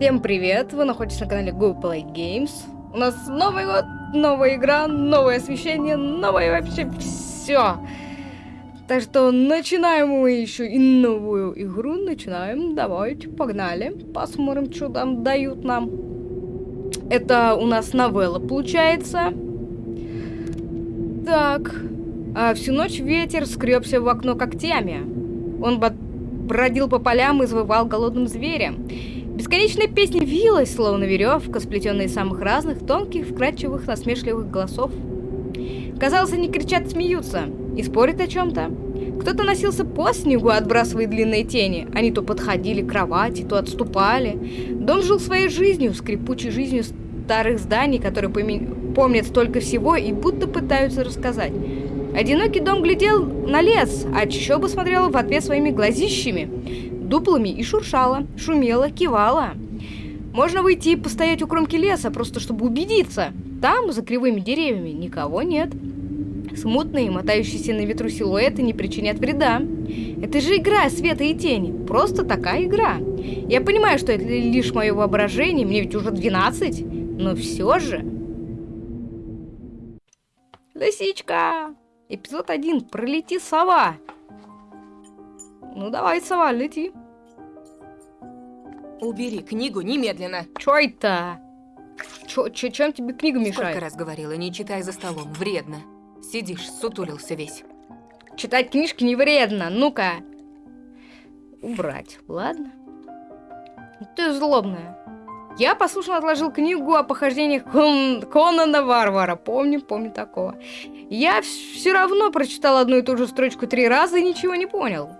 Всем привет! Вы находитесь на канале Go Play Games. У нас Новый год, новая игра, новое освещение, новое вообще все. Так что начинаем мы еще и новую игру. Начинаем. Давайте, погнали. Посмотрим, что там дают нам. Это у нас новелла получается. Так. А всю ночь ветер скребся в окно когтями. Он бродил по полям и завывал голодным зверем. Бесконечная песня вилась, словно веревка, сплетенная из самых разных, тонких, вкрадчивых, насмешливых голосов. Казалось, они кричат смеются, и спорят о чем-то. Кто-то носился по снегу, отбрасывая длинные тени. Они то подходили к кровати, то отступали. Дом жил своей жизнью, скрипучей жизнью старых зданий, которые помнят столько всего и будто пытаются рассказать. Одинокий дом глядел на лес, а чащоба смотрела в ответ своими глазищами дуплами и шуршала, шумела, кивала. Можно выйти и постоять у кромки леса, просто чтобы убедиться. Там, за кривыми деревьями, никого нет. Смутные, мотающиеся на ветру силуэты не причинят вреда. Это же игра света и тени. Просто такая игра. Я понимаю, что это лишь мое воображение, мне ведь уже 12, но все же... Лисичка! Эпизод 1. Пролети сова. Ну давай, сова, лети. Убери книгу немедленно. Чё это? Чё, чё, чем тебе книга мешает? Сколько раз говорила, не читай за столом, вредно. Сидишь, сутулился весь. Читать книжки не вредно, ну-ка. Убрать, ладно? Ты злобная. Я послушно отложил книгу о похождениях Кон... Конана Варвара. Помню, помню такого. Я все равно прочитал одну и ту же строчку три раза и ничего не понял.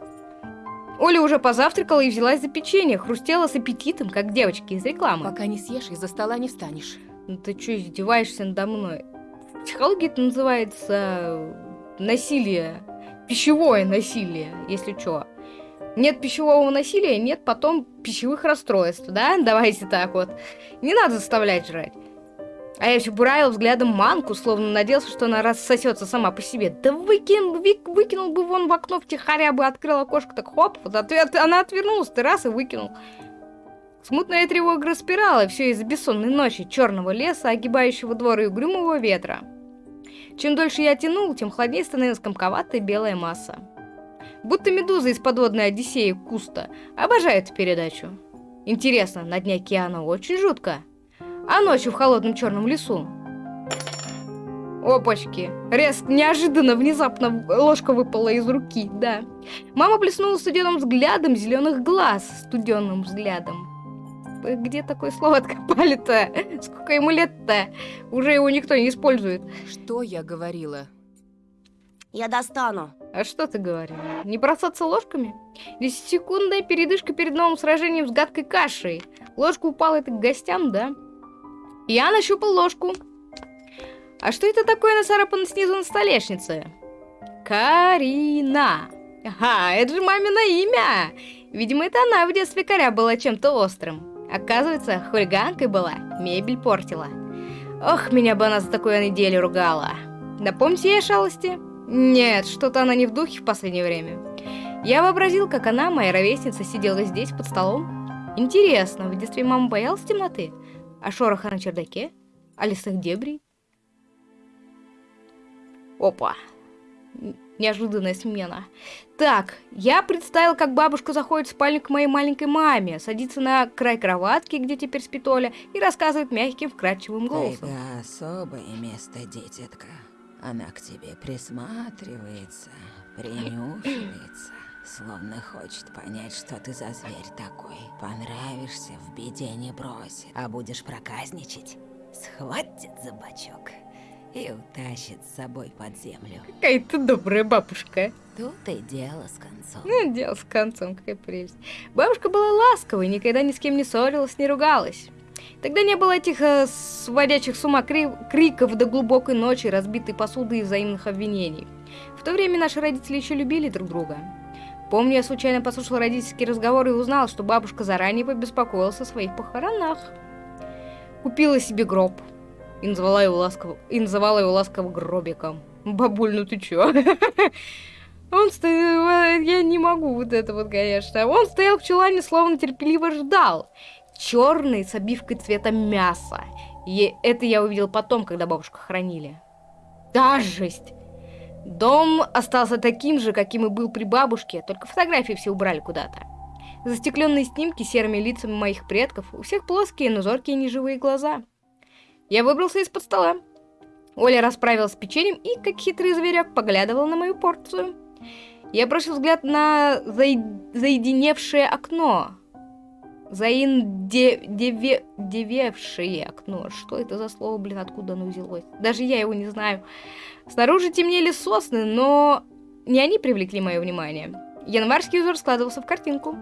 Оля уже позавтракала и взялась за печенье, хрустела с аппетитом, как девочки из рекламы. Пока не съешь, из-за стола не встанешь. Ну ты что, издеваешься надо мной? В психологии это называется насилие, пищевое насилие, если что. Нет пищевого насилия, нет потом пищевых расстройств, да? Давайте так вот. Не надо заставлять жрать. А я все буравил взглядом манку, словно надеялся, что она рассосется сама по себе. Да выкин, вик, выкинул бы вон в окно втихаря бы, открыл окошко, так хоп, вот ответ, она отвернулась, ты раз и выкинул. Смутная тревога распирала все из-за бессонной ночи, черного леса, огибающего двор и угрюмого ветра. Чем дольше я тянул, тем хладнее становилась комковатая белая масса. Будто медуза из подводной Одиссеи Куста. Обожаю эту передачу. Интересно, на дне океана очень жутко а ночью в холодном черном лесу. Опачки. Резко, неожиданно, внезапно ложка выпала из руки, да. Мама блеснула студенным взглядом зеленых глаз, студенным взглядом. Где такое слово откопали-то? Сколько ему лет-то? Уже его никто не использует. Что я говорила? Я достану. А что ты говорила? Не бросаться ложками? Десятисекундная передышка перед новым сражением с гадкой кашей. Ложка упала это к гостям, да? Я нащупал ложку. А что это такое нацарапано снизу на столешнице? Карина. Ага, это же мамино имя. Видимо, это она в детстве коря была чем-то острым. Оказывается, хулиганкой была, мебель портила. Ох, меня бы она за такую неделю ругала. Напомните ей шалости? Нет, что-то она не в духе в последнее время. Я вообразил, как она, моя ровесница, сидела здесь под столом. Интересно, в детстве мама боялась темноты? А шороха на чердаке? А лесных дебрей? Опа. Неожиданная смена. Так, я представил, как бабушка заходит в спальню к моей маленькой маме, садится на край кроватки, где теперь спит Оля, и рассказывает мягким, вкрадчивым голосом. Это особое место, дитятка. Она к тебе присматривается, принюхивается. Словно хочет понять, что ты за зверь такой. Понравишься, в беде не бросит. А будешь проказничать, схватит за бочок и утащит с собой под землю. Какая ты добрая бабушка. Тут и дело с концом. Ну, дело с концом, какая прелесть. Бабушка была ласковой, никогда ни с кем не ссорилась, не ругалась. Тогда не было этих э, сводящих с ума кри криков до глубокой ночи, разбитой посуды и взаимных обвинений. В то время наши родители еще любили друг друга. Помню, я случайно послушал родительский разговор и узнал, что бабушка заранее побеспокоилась о своих похоронах. Купила себе гроб и называла его ласково, и называла его ласково гробиком. Бабуль, ну ты чё? Он стоял, я не могу вот это вот, конечно. Он стоял в чулане, словно терпеливо ждал. черный с обивкой цвета мяса. И это я увидел потом, когда бабушку хранили. Да, жесть. Дом остался таким же, каким и был при бабушке, только фотографии все убрали куда-то. Застекленные снимки серыми лицами моих предков, у всех плоские, но зоркие неживые глаза. Я выбрался из-под стола. Оля расправилась с печеньем и, как хитрый зверек, поглядывал на мою порцию. Я бросил взгляд на заед... заединевшее окно. Заиндевевшее окно. Что это за слово, блин, откуда оно взялось? Даже я его не знаю. Снаружи темнели сосны, но не они привлекли мое внимание. Январский узор складывался в картинку.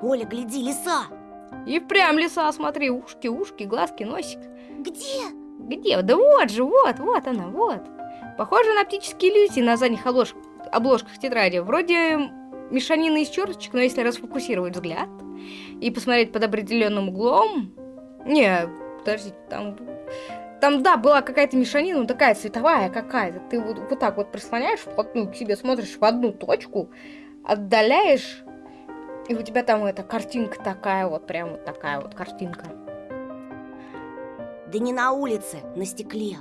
Оля, гляди, лиса! И впрямь лиса, смотри, ушки, ушки, глазки, носик. Где? Где? Да вот же, вот, вот она, вот. Похоже на оптические иллюзии на задних обложках, обложках тетради. Вроде мешанины из черточек, но если расфокусировать взгляд и посмотреть под определенным углом... Не, подождите, там... Там, да, была какая-то мешанина, ну такая цветовая какая-то. Ты вот, вот так вот прислоняешь вплотную к себе, смотришь в одну точку, отдаляешь, и у тебя там эта картинка такая вот, прям вот такая вот картинка. Да не на улице, на стекле.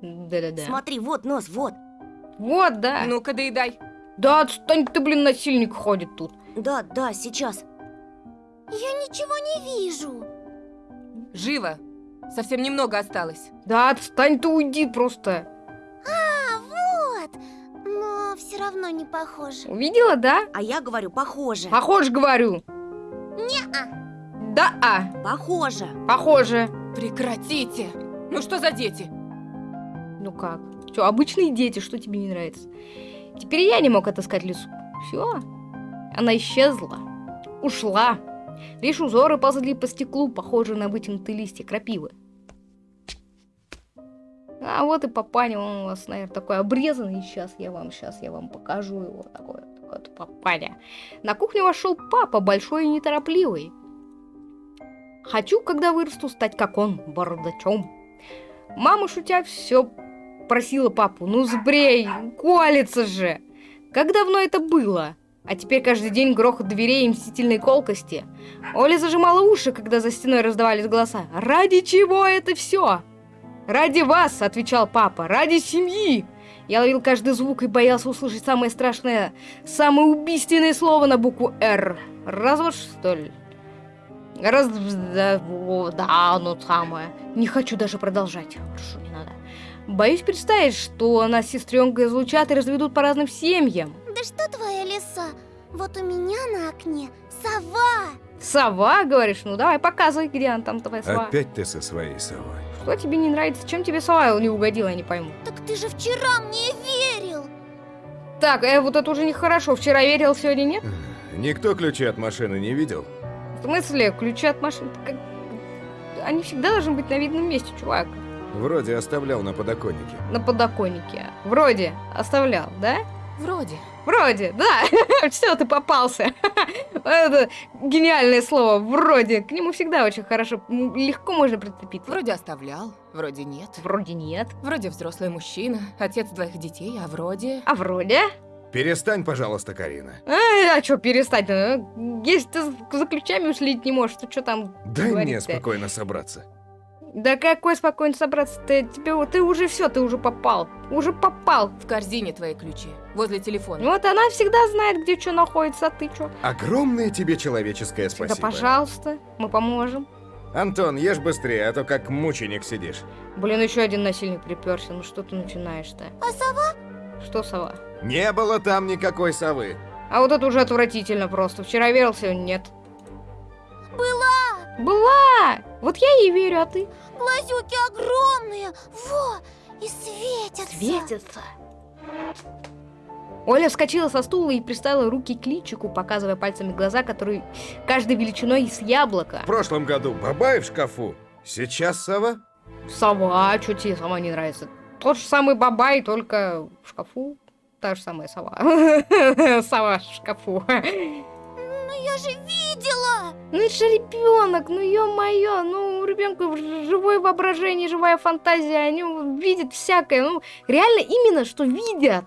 Да-да-да. Смотри, вот нос, вот. Вот, да. Ну-ка, доедай. Да, отстань ты, блин, насильник ходит тут. Да, да, сейчас. Я ничего не вижу. Живо. Совсем немного осталось. Да, отстань ты, уйди просто. А, вот. Но все равно не похоже. Увидела, да? А я говорю, похоже. Похож, говорю. Не-а. Да, а, Похоже. похоже. Прекратите. Ну что за дети? Ну как? Что, обычные дети, что тебе не нравится? Теперь я не мог отыскать лесу. Все. Она исчезла. Ушла. Лишь узоры ползли по стеклу, похожие на вытянутые листья крапивы. А вот и папаня, он у вас, наверное, такой обрезанный. Сейчас я вам, сейчас я вам покажу его. Такой вот, папаня. На кухню вошел папа, большой и неторопливый. Хочу, когда вырасту, стать как он, бородачом. Мама, шутя, все просила папу, ну сбрей, колется же. Как давно это было? А теперь каждый день грохот дверей и мстительные колкости. Оля зажимала уши, когда за стеной раздавались голоса. «Ради чего это все?» «Ради вас», — отвечал папа, — «ради семьи». Я ловил каждый звук и боялся услышать самое страшное, самое убийственное слово на букву «Р». Развод, что ли? Раз... Да, о, да, ну самое. Не хочу даже продолжать. Хорошо, не надо. Боюсь представить, что нас сестренка излучат и разведут по разным семьям. Да что твоя лиса? Вот у меня на окне сова. Сова, говоришь? Ну давай, показывай, где она там, твоя сова. Опять ты со своей совой. Что тебе не нравится? Чем тебе сова не угодила, я не пойму. Так ты же вчера мне верил. Так, э, вот это уже нехорошо. Вчера верил, сегодня нет? Никто ключи от машины не видел? В смысле, ключи от машины? Как- Они всегда должны быть на видном месте, чувак. Вроде оставлял на подоконнике. На подоконнике. Вроде оставлял, да? Вроде. Вроде, да. Все, ты попался. Это гениальное слово. Вроде. К нему всегда очень хорошо, легко можно прицепиться. Вроде оставлял, вроде нет. Вроде нет. Вроде взрослый мужчина, отец двоих детей, а вроде... А вроде? Перестань, пожалуйста, Карина. А, а что перестать? ну? Если ты за ключами услить не можешь, то что там Дай мне говорить-то? спокойно собраться. Да какой спокойно собраться? Ты, тебе, вот- ты уже все, ты уже попал. Уже попал. В корзине твои ключи, возле телефона. Вот она всегда знает, где что находится, а ты что? Огромное тебе человеческое Да спасибо. пожалуйста, мы поможем. Антон, ешь быстрее, а то как мученик сидишь. Блин, еще один насильник приперся. Ну что ты начинаешь-то? А сова? Что сова? Не было там никакой совы. А вот это уже отвратительно просто. Вчера верил, сегодня нет. Была. Была! Вот я ей верю, а ты? Глазюки огромные. Во. И светятся. Светится. Оля вскочила со стула и приставила руки к личику, показывая пальцами глаза, которые каждой величиной с яблоко. В прошлом году бабай в шкафу. Сейчас сова? Сова, что тебе сама не нравится? Тот же самый бабай, только в шкафу. Та же самая сова. Сова в шкафу. Ну я же видела. Ну это же ребенок, ну ё-моё, ну у ребенка живое воображение, живая фантазия, они видят всякое, ну реально именно что видят.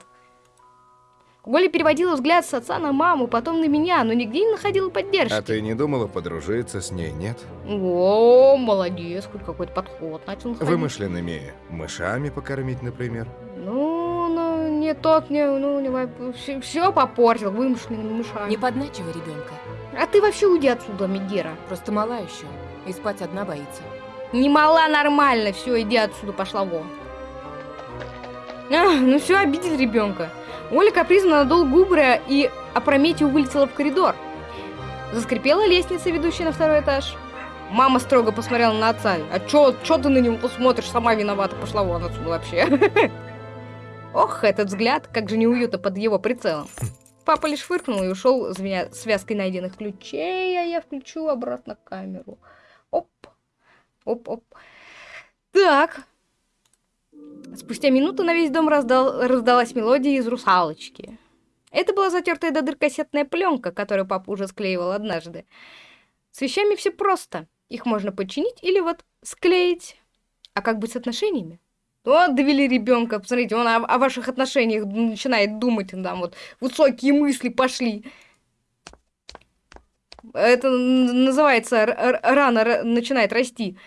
Оля переводила взгляд с отца на маму, потом на меня, но нигде не находила поддержки. А ты не думала подружиться с ней, нет? О, молодец, хоть какой-то подход начал находить. Вымышленными мышами покормить, например. Ну, ну, не тот, не, ну, не, все, все попортил вымышленными мышами. Не подначивай ребенка. А ты вообще уйди отсюда, Мегера. Просто мала еще. И спать одна боится. Не мала нормально, все, иди отсюда, пошла вон. А, ну все, обидел ребенка. Оля капризно надул губы и опрометью вылетела в коридор. Заскрипела лестница, ведущая на второй этаж. Мама строго посмотрела на отца. А чё, чё ты на него посмотришь? Сама виновата, пошла вон отсюда вообще. Ох, этот взгляд, как же неуютно под его прицелом. Папа лишь фыркнул и ушел, звеня связкой найденных ключей, а я включу обратно камеру. Оп, оп-оп. Так, Спустя минуту на весь дом раздал, раздалась мелодия из «Русалочки». Это была затертая до дыр кассетная пленка, которую папа уже склеивал однажды. С вещами все просто. Их можно починить или вот склеить. А как быть с отношениями? Вот довели ребенка, посмотрите, он о, о ваших отношениях начинает думать, там вот высокие мысли пошли. Это называется рано начинает расти.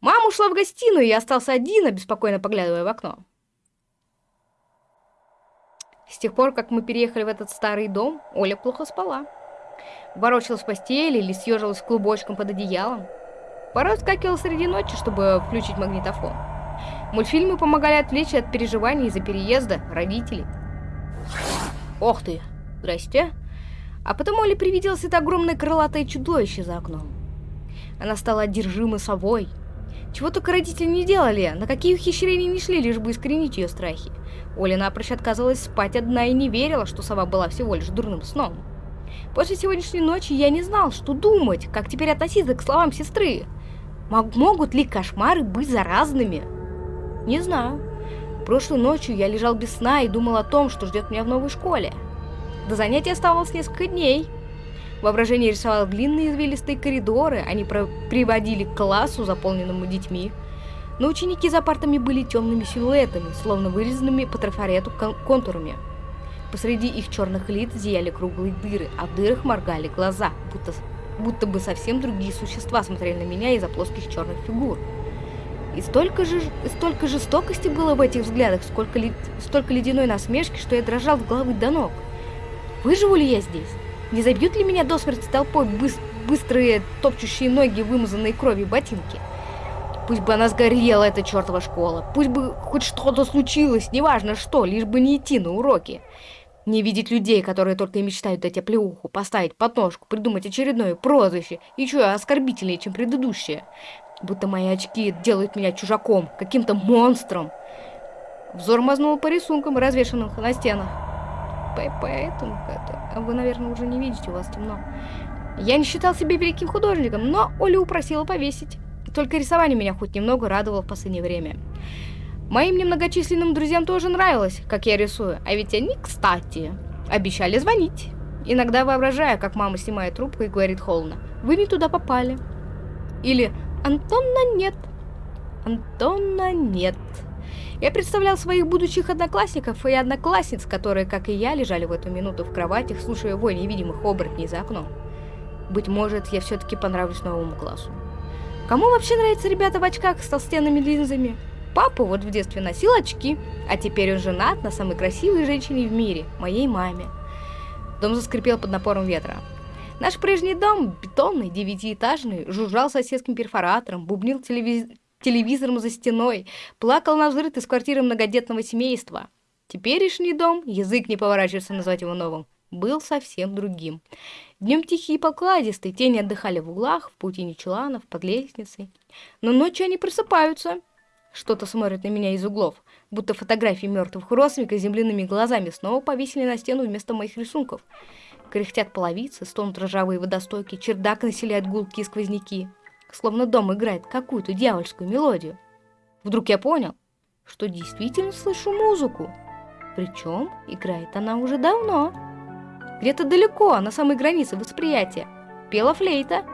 Мама ушла в гостиную, я остался один, беспокойно поглядывая в окно. С тех пор, как мы переехали в этот старый дом, Оля плохо спала. Ворочалась в постели или съежилась клубочком под одеялом. Порой скакивала среди ночи, чтобы включить магнитофон. Мультфильмы помогали отвлечь от переживаний из-за переезда родителей. Ох ты, здрасте. А потом Оле привиделось это огромное крылатое чудовище за окном. Она стала одержима совой, чего только родители не делали, на какие ухищрения не шли, лишь бы искоренить ее страхи. Оля напрочь отказывалась спать одна и не верила, что сова была всего лишь дурным сном. После сегодняшней ночи я не знал, что думать, как теперь относиться к словам сестры. Мог могут ли кошмары быть заразными? Не знаю. Прошлой ночью я лежал без сна и думал о том, что ждет меня в новой школе. До занятия оставалось несколько дней, Воображение рисовало длинные извилистые коридоры, они приводили к классу, заполненному детьми. Но ученики за партами были темными силуэтами, словно вырезанными по трафарету кон контурами. Посреди их черных лиц зияли круглые дыры, а в дырах моргали глаза, будто, будто бы совсем другие существа смотрели на меня из-за плоских черных фигур. И столько же, столько жестокости было в этих взглядах, сколько, столько ледяной насмешки, что я дрожал в головы до ног. Выживу ли я здесь? Не забьют ли меня до смерти толпой быс быстрые топчущие ноги, вымазанные кровью ботинки? Пусть бы она сгорела, эта чертова школа. Пусть бы хоть что-то случилось, неважно что, лишь бы не идти на уроки. Не видеть людей, которые только и мечтают дать оплеуху, поставить подножку, придумать очередное прозвище, еще оскорбительнее, чем предыдущее. Будто мои очки делают меня чужаком, каким-то монстром. Взор мазнул по рисункам, развешанным на стенах поэтому это вы, наверное, уже не видите, у вас темно. Я не считал себя великим художником, но Оля упросила повесить. Только рисование меня хоть немного радовало в последнее время. Моим немногочисленным друзьям тоже нравилось, как я рисую, а ведь они, кстати, обещали звонить. Иногда воображая, как мама снимает трубку и говорит холодно, «Вы не туда попали». Или «Антона нет». «Антона нет». Я представлял своих будущих одноклассников и одноклассниц, которые, как и я, лежали в эту минуту в кроватях, слушая вой невидимых оборотней за окном. Быть может, я все-таки понравлюсь новому классу. Кому вообще нравятся ребята в очках с толстенными линзами? Папа вот в детстве носил очки, а теперь он женат на самой красивой женщине в мире, моей маме. Дом заскрипел под напором ветра. Наш прежний дом, бетонный, девятиэтажный, жужжал соседским перфоратором, бубнил телевиз телевизором за стеной, плакал на взрыв из квартиры многодетного семейства. Теперешний дом, язык не поворачивается назвать его новым, был совсем другим. Днем тихий и покладистый, тени отдыхали в углах, в паутине чуланов, под лестницей. Но ночью они просыпаются. Что-то смотрит на меня из углов, будто фотографии мертвых родственников земляными глазами снова повесили на стену вместо моих рисунков. Кряхтят половицы, стонут ржавые водостоки, чердак населяют гулки и сквозняки словно дом играет какую-то дьявольскую мелодию. Вдруг я понял, что действительно слышу музыку. Причем играет она уже давно. Где-то далеко, на самой границе восприятия, пела флейта.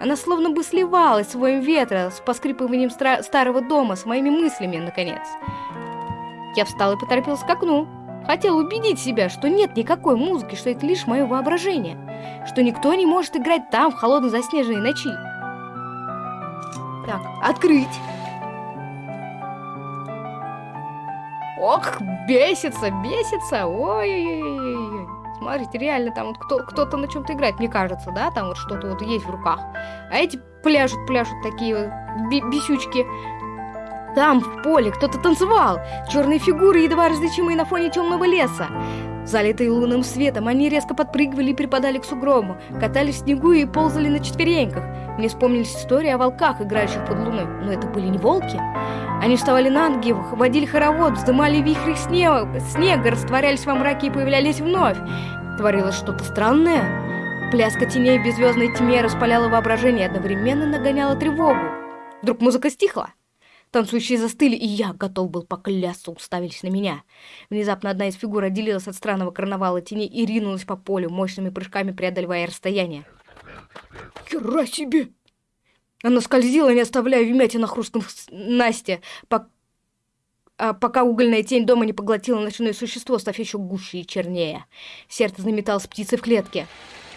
Она словно бы сливалась с воем ветра, с поскрипыванием старого дома, с моими мыслями, наконец. Я встал и поторопился к окну. Хотел убедить себя, что нет никакой музыки, что это лишь мое воображение, что никто не может играть там в холодной заснеженной ночи. Так, открыть. Ох, бесится, бесится. Ой-ой-ой. Смотрите, реально там вот кто, кто-то на чем-то играет, мне кажется, да? Там вот что-то вот есть в руках. А эти пляшут, пляшут такие вот бесючки. Там, в поле, кто-то танцевал. Черные фигуры, едва различимые на фоне темного леса. Залитые лунным светом, они резко подпрыгивали и припадали к сугробу, катались в снегу и ползали на четвереньках. Мне вспомнились истории о волках, играющих под луной, но это были не волки. Они вставали на ноги, водили хоровод, вздымали вихри снега, снега, растворялись во мраке и появлялись вновь. Творилось что-то странное. Пляска теней в беззвездной тьме распаляла воображение и одновременно нагоняла тревогу. Вдруг музыка стихла. Танцующие застыли, и я готов был поклясться, уставились на меня. Внезапно одна из фигур отделилась от странного карнавала теней и ринулась по полю, мощными прыжками преодолевая расстояние. Хера себе! Она скользила, не оставляя вмятин на хрустком Насте, пок- а пока угольная тень дома не поглотила ночное существо, став еще гуще и чернее. Сердце заметалось птицей в клетке.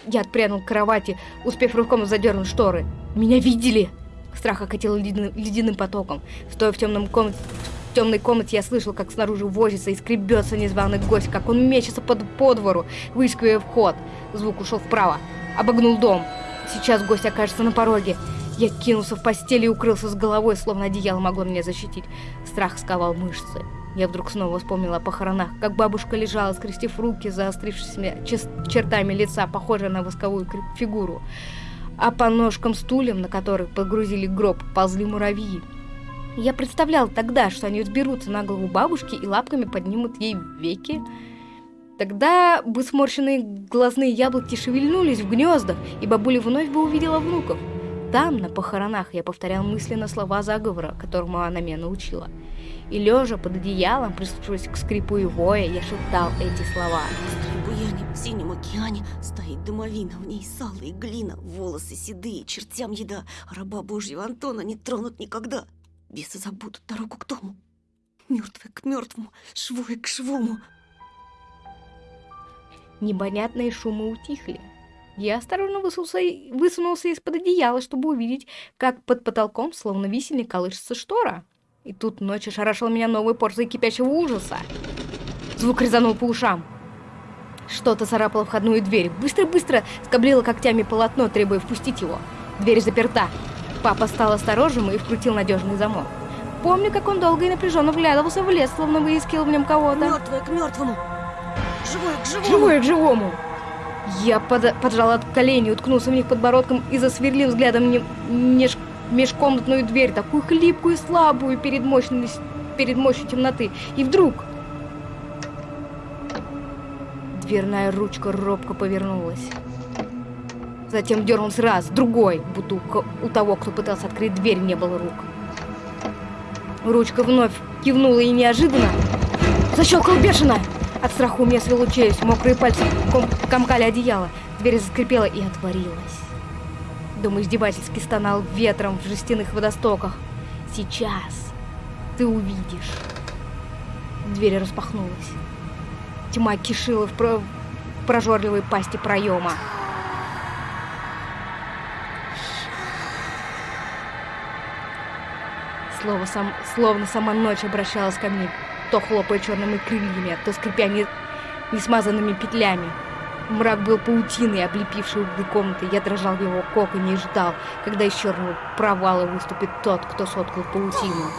Я отпрянул к кровати, успев рывком задернуть шторы. Меня видели! Страх окатил ледяным, ледяным потоком. Стоя в темном комнате, в темной комнате, я слышал, как снаружи возится и скребется незваный гость, как он мечется под, по двору, выискивая вход. Звук ушел вправо. Обогнул дом. Сейчас гость окажется на пороге. Я кинулся в постель и укрылся с головой, словно одеяло могло меня защитить. Страх сковал мышцы. Я вдруг снова вспомнила о похоронах, как бабушка лежала, скрестив руки, заострившимися чес- чертами лица, похожая на восковую фигуру. А по ножкам стульям, на которых погрузили гроб, ползли муравьи. Я представлял тогда, что они взберутся на голову бабушки и лапками поднимут ей веки. Тогда бы сморщенные глазные яблоки шевельнулись в гнездах, и бабуля вновь бы увидела внуков. Там, на похоронах, я повторял мысленно слова заговора, которому она меня научила. И лежа под одеялом, прислушиваясь к скрипу и воя, я шептал эти слова. Буяне в синем океане стоит домовина, в ней сало и глина, волосы седые, чертям еда, а раба Божьего Антона не тронут никогда. Бесы забудут дорогу к дому, мертвые к мертвому, швое к швому. Непонятные шумы утихли. Я осторожно высунулся, высунулся из-под одеяла, чтобы увидеть, как под потолком, словно висельник, колышется штора. И тут ночь ошарашила меня новой порцией кипящего ужаса. Звук резанул по ушам. Что-то царапало входную дверь. Быстро-быстро скоблило когтями полотно, требуя впустить его. Дверь заперта. Папа стал осторожным и вкрутил надежный замок. Помню, как он долго и напряженно вглядывался в лес, словно выискивал в нем кого-то. Мертвое к мертвому, живое к живому. Живое к живому! Я под- поджал от колени, уткнулся в них подбородком и засверлил взглядом не- неж- межкомнатную дверь, такую хлипкую и слабую перед, мощной, перед мощью темноты. И вдруг... Дверная ручка робко повернулась. Затем дернулся раз, другой, будто у, того, кто пытался открыть дверь, не было рук. Ручка вновь кивнула и неожиданно защелкал бешено. От страха у меня свело челюсть, мокрые пальцы ком- комкали одеяло. Дверь заскрипела и отворилась. Дом издевательски стонал ветром в жестяных водостоках. Сейчас ты увидишь. Дверь распахнулась. Тьма кишила в, про- прожорливой пасти проема. Слово сам, словно сама ночь обращалась ко мне, то хлопая черными крыльями, то скрипя не, несмазанными петлями. Мрак был паутиной, облепивший углы комнаты. Я дрожал в его коконе и ждал, когда из черного провала выступит тот, кто соткал паутину.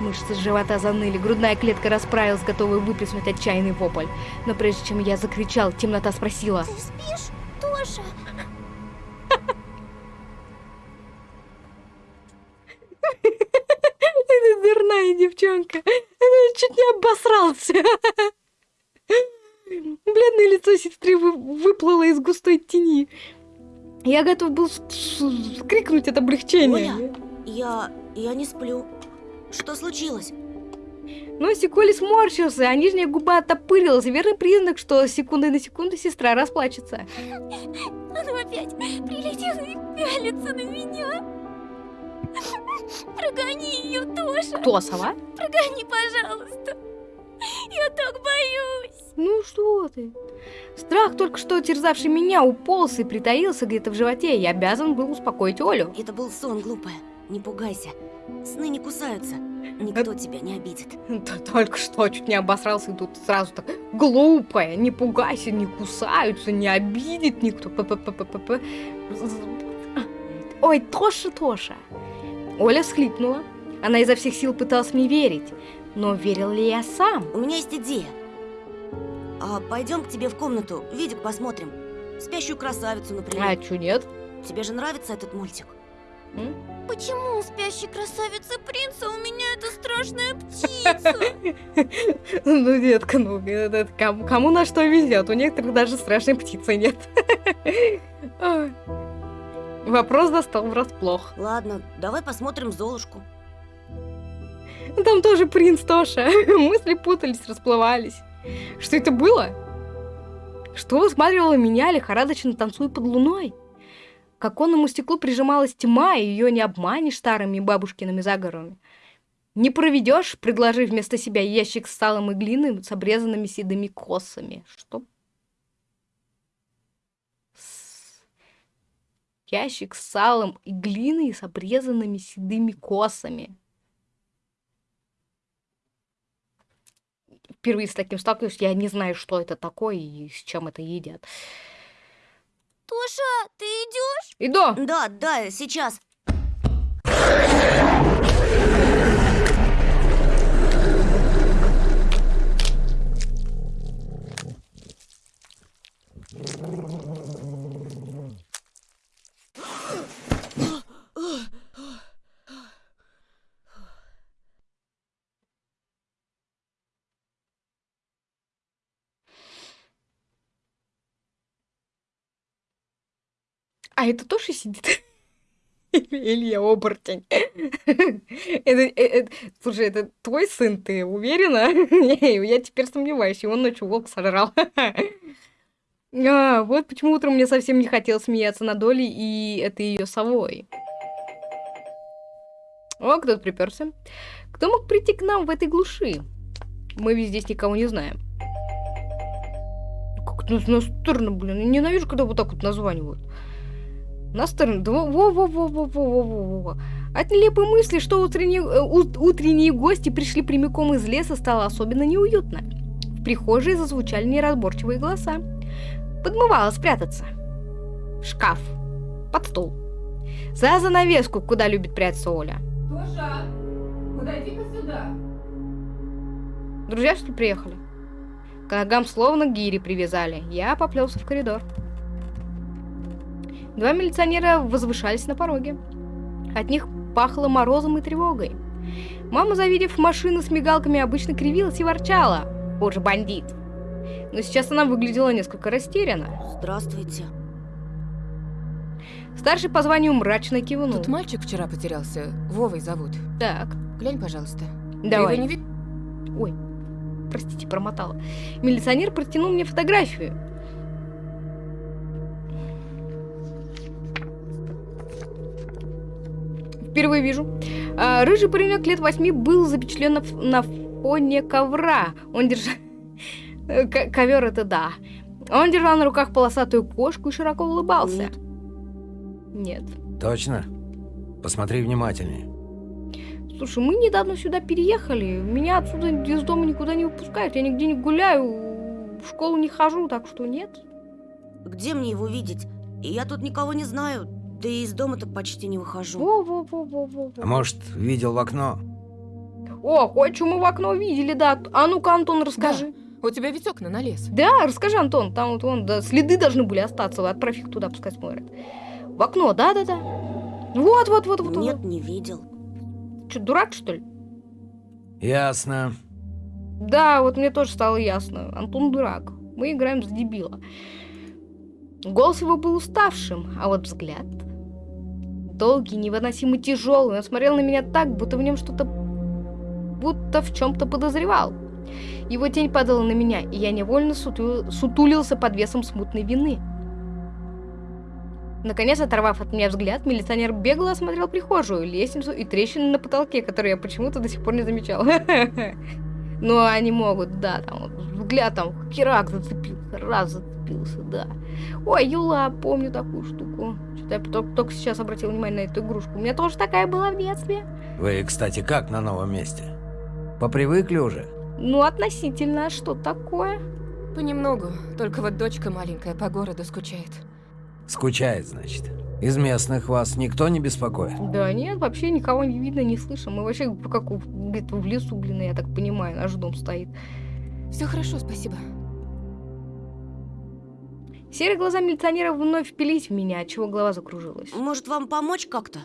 Мышцы живота заныли, грудная клетка расправилась, готовая выплеснуть отчаянный вопль. Но прежде чем я закричал, темнота спросила. Ты спишь, Тоша? Девчонка. Она чуть не обосрался. Бледное лицо сестры вы- выплыло из густой тени. Я готов был скрикнуть от облегчения. Оля. Я... я не сплю. Что случилось? Но Сиколи сморщился, а нижняя губа оттопырилась. Верный признак, что с секунды на секунду сестра расплачется. Она опять прилетела и пялится на меня. Прогони ее, Тоша! Кто, сова? Прогони, пожалуйста! Я так боюсь! Ну что ты? Страх, только что терзавший меня, уполз и притаился где-то в животе. Я обязан был успокоить Олю. Это был сон, глупая. Не пугайся. Сны не кусаются. Никто тебя не обидит. Да только что чуть не обосрался, и тут сразу так глупая, не пугайся, не кусаются, не обидит никто. П-п-п-п-п. Ой, Тоша, Тоша. Оля всхлипнула. Она изо всех сил пыталась мне верить. Но верил ли я сам? У меня есть идея. А пойдем к тебе в комнату, видик посмотрим. Спящую красавицу, например. А чё нет? Тебе же нравится этот мультик? М? Почему у спящей красавицы принца у меня эта страшная птица? Ну, детка, ну, кому на что везет. У некоторых даже страшной птицы нет. Вопрос застал врасплох. Ладно, давай посмотрим Золушку. Там тоже принц Тоша. Мысли путались, расплывались. Что это было? Что высматривала меня, лихорадочно танцуя под луной? К оконному стеклу прижималась тьма, и ее не обманешь старыми бабушкиными заговорами. Не проведешь, предложив вместо себя ящик с салом и глиной с обрезанными седыми косами. Что? Ящик с салом и глиной с обрезанными седыми косами. впервые с таким сталкиваюсь, я не знаю, что это такое и с чем это едят. Тоша, ты идешь? Иду! Да, да, сейчас. А это тоже сидит? Или я оборотень? Это, э- э- слушай, это твой сын, ты уверена? Я теперь сомневаюсь, и он ночью волк сожрал. А, вот почему утром мне совсем не хотелось смеяться над Олей и этой ее совой. О, кто-то приперся. Кто мог прийти к нам в этой глуши? Мы ведь здесь никого не знаем. Как это настырно, блин. Ненавижу, когда вот так вот названивают. Настырно. Да во-во-во-во-во-во-во. От нелепой мысли, что утренние, э, ут- утренние гости пришли прямиком из леса, стало особенно неуютно. В прихожей зазвучали неразборчивые голоса. Подмывало спрятаться. В шкаф. Под стол. За занавеску, куда любит прятаться Оля. Тоша, подойди-ка сюда. Друзья, что ли, приехали? К ногам словно гири привязали. Я поплелся в коридор. Два милиционера возвышались на пороге. От них пахло морозом и тревогой. Мама, завидев машину с мигалками, обычно кривилась и ворчала. Боже, бандит. Но сейчас она выглядела несколько растерянно. Здравствуйте. Старший по званию мрачно кивнул. Тут мальчик вчера потерялся. Вовой зовут. Так, Глянь, пожалуйста. Ты давай. его не вид- Ой, простите, промотала. Милиционер протянул мне фотографию. Впервые вижу. А, рыжий паренек лет восьми был запечатлен на, фоне ковра. Он держал... Ковер это да. Он держал на руках полосатую кошку и широко улыбался. Нет. Нет. Точно? Посмотри внимательнее. Слушай, мы недавно сюда переехали. Меня отсюда из дома никуда не выпускают. Я нигде не гуляю, в школу не хожу, так что нет. Где мне его видеть? И я тут никого не знаю. Да и из дома-то почти не выхожу. Во-во-во-во-во. А может, видел в окно? О, кое-что мы в окно видели, да. А ну-ка, Антон, расскажи. У тебя ведь окна на лес. Да, расскажи, Антон. Там вот вон, да, следы должны были остаться. Отправь их туда, пускай смотрят. В окно, да-да-да. Вот, вот, вот, вот. Нет, не видел. Что, дурак, что ли? Ясно. Да, вот мне тоже стало ясно. Антон дурак. Мы играем с дебила. Голос его был уставшим, а вот взгляд... Долгий, невыносимо тяжелый. Он смотрел на меня так, будто в нем что-то... Будто в чем-то подозревал. Его тень падала на меня, и я невольно суту- сутулился под весом смутной вины. Наконец, оторвав от меня взгляд, милиционер бегло осмотрел прихожую, лестницу и трещины на потолке, которые я почему-то до сих пор не замечал. Ну, они могут, да, там взгляд там херак зацепился, раз зацепился, да. Ой, Юла, помню такую штуку. Что-то я только, только сейчас обратил внимание на эту игрушку. У меня тоже такая была в детстве. Вы, кстати, как на новом месте? Попривыкли уже? Ну, относительно, а что такое? Понемногу. Только вот дочка маленькая по городу скучает. Скучает, значит. Из местных вас никто не беспокоит? Да нет, вообще никого не видно, не слышно. Мы вообще как в- где-то в лесу, блин, я так понимаю, наш дом стоит. Все хорошо, спасибо. Серые глаза милиционера вновь впились в меня, отчего голова закружилась. Может, вам помочь как-то?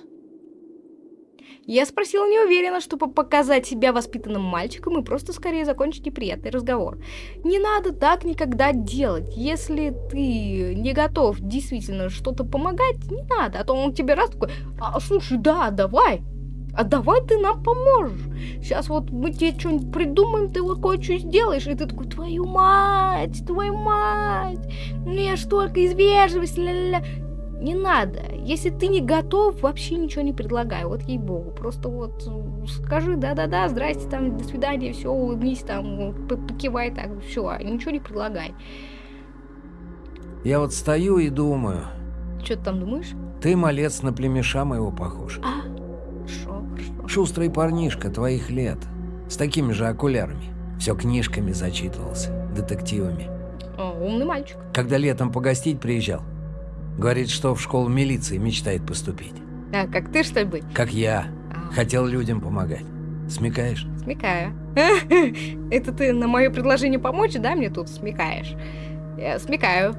Я спросила неуверенно, чтобы показать себя воспитанным мальчиком и просто скорее закончить неприятный разговор. Не надо так никогда делать. Если ты не готов действительно что-то помогать, не надо. А то он тебе раз такой, а, слушай, да, давай. А давай ты нам поможешь. Сейчас вот мы тебе что-нибудь придумаем, ты вот кое-что сделаешь. И ты такой, твою мать, твою мать. Ну я ж только из вежливости, ля-ля-ля. Не надо. Если ты не готов, вообще ничего не предлагай. Вот ей-богу. Просто вот э, скажи да-да-да, здрасте, там, до свидания, все, улыбнись, там, покивай, так, все, ничего не предлагай. Я вот стою и думаю, Что ты там думаешь? ты, малец, на племеша моего похож. А. Шустрый парнишка твоих лет, с такими же окулярами. Все книжками зачитывался, детективами. О, умный мальчик. Когда летом погостить приезжал, говорит, что в школу милиции мечтает поступить. А, как ты, что ли, быть? Как я. А, Хотел людям помогать. Смекаешь? Смекаю. Это ты на мое предложение помочь, да, мне тут смекаешь? Я смекаю.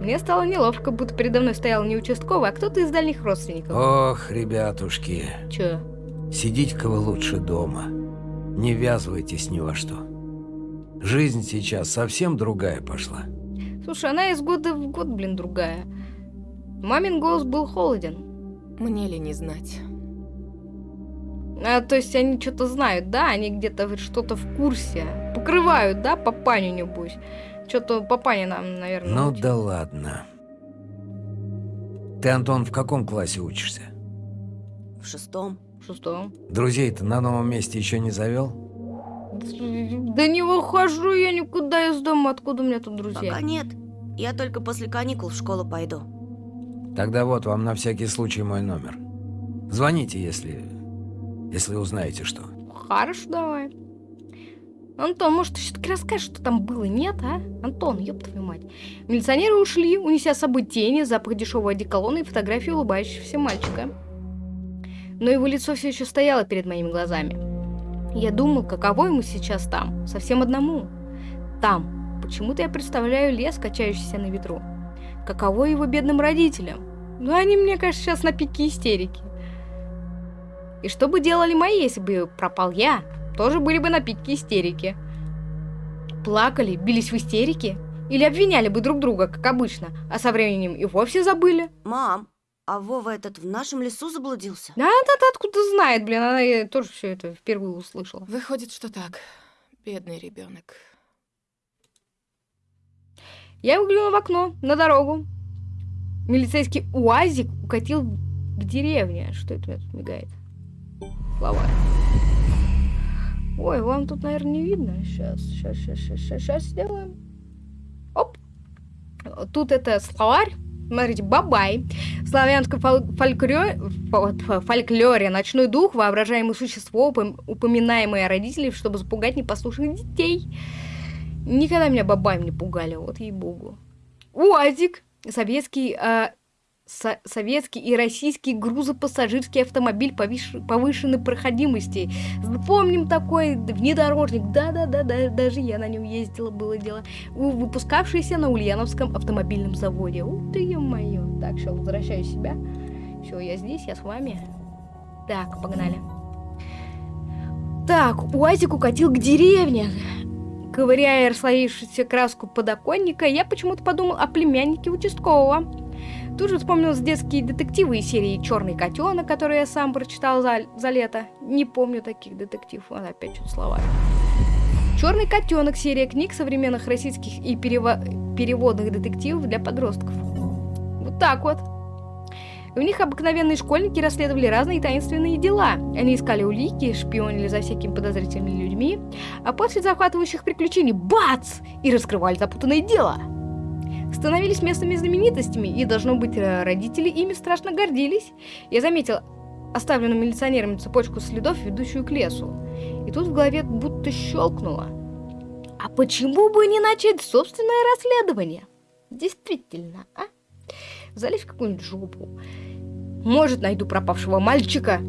Мне стало неловко, будто передо мной стоял не участковый, а кто-то из дальних родственников. Ох, ребятушки, Чё? Сидите-ка вы лучше дома. Не ввязывайтесь ни во что. Жизнь сейчас совсем другая пошла. Слушай, она из года в год, блин, другая. Мамин голос был холоден. Мне ли не знать? А, то есть они что-то знают, да? Они где-то что-то в курсе. Покрывают, да, папаню, небось? Что-то папаня нам, наверное, Ну научил. да ладно. Ты, Антон, в каком классе учишься? В шестом. Шестом. Друзей-то на новом месте еще не завел? Да не выхожу я никуда из дома, откуда у меня тут друзья? Пока нет. Я только после каникул в школу пойду. Тогда вот вам на всякий случай мой номер. Звоните, если... если узнаете что. Хорошо, давай. Антон, может, ты все-таки расскажешь, что там было, нет, а? Антон, ёб твою мать. Милиционеры ушли, унеся с собой тени, запах дешевого одеколона и фотографию улыбающегося мальчика. Но его лицо все еще стояло перед моими глазами. Я думал, каково ему сейчас там, совсем одному. Там. Почему-то я представляю лес, качающийся на ветру. Каково его бедным родителям. Ну, они, мне кажется, сейчас на пике истерики. И что бы делали мои, если бы пропал я? Тоже были бы на пике истерики. Плакали, бились в истерике? Или обвиняли бы друг друга, как обычно, а со временем и вовсе забыли? Мам, а Вова этот в нашем лесу заблудился? Да, она откуда знает, блин, она тоже все это впервые услышала. Выходит, что так. Бедный ребенок. Я выглянула в окно, на дорогу. Милицейский УАЗик укатил к деревне. Что это у меня тут мигает? Словарь. Ой, вам тут, наверное, не видно. Сейчас, сейчас, сейчас, сейчас, сейчас, сейчас сделаем. Оп. Тут это словарь. Смотрите, бабай. В славянском фол- фольклоре, фо- фо- фольклоре ночной дух, воображаемое существо, упом- упоминаемое родителей, чтобы запугать непослушных детей. Никогда меня бабаем не пугали, вот ей-богу. УАЗик, советский, а, со- советский и российский грузопассажирский автомобиль повышенной проходимости. Помним такой внедорожник, да-да-да, даже я на нем ездила, было дело. Выпускавшийся на Ульяновском автомобильном заводе. Ух ты, ё-моё. Так, все, возвращаю себя. Все, я здесь, я с вами. Так, погнали. Так, УАЗик укатил к деревне. Ковыряя расслоившуюся краску подоконника, я почему-то подумал о племяннике участкового. Тут же вспомнились детские детективы из серии «Черный котенок», которые я сам прочитал за, за лето. Не помню таких детективов. Вот опять что-то слова. «Черный котенок» — серия книг современных российских и перево- переводных детективов для подростков. Вот так вот. В них обыкновенные школьники расследовали разные таинственные дела. Они искали улики, шпионили за всякими подозрительными людьми, а после захватывающих приключений – бац! И раскрывали запутанное дело. Становились местными знаменитостями, и, должно быть, э, родители ими страшно гордились. Я заметил оставленную милиционерами цепочку следов, ведущую к лесу. И тут в голове будто щелкнуло. А почему бы не начать собственное расследование? Действительно, а? Залезь в какую-нибудь жопу. Может, найду пропавшего мальчика,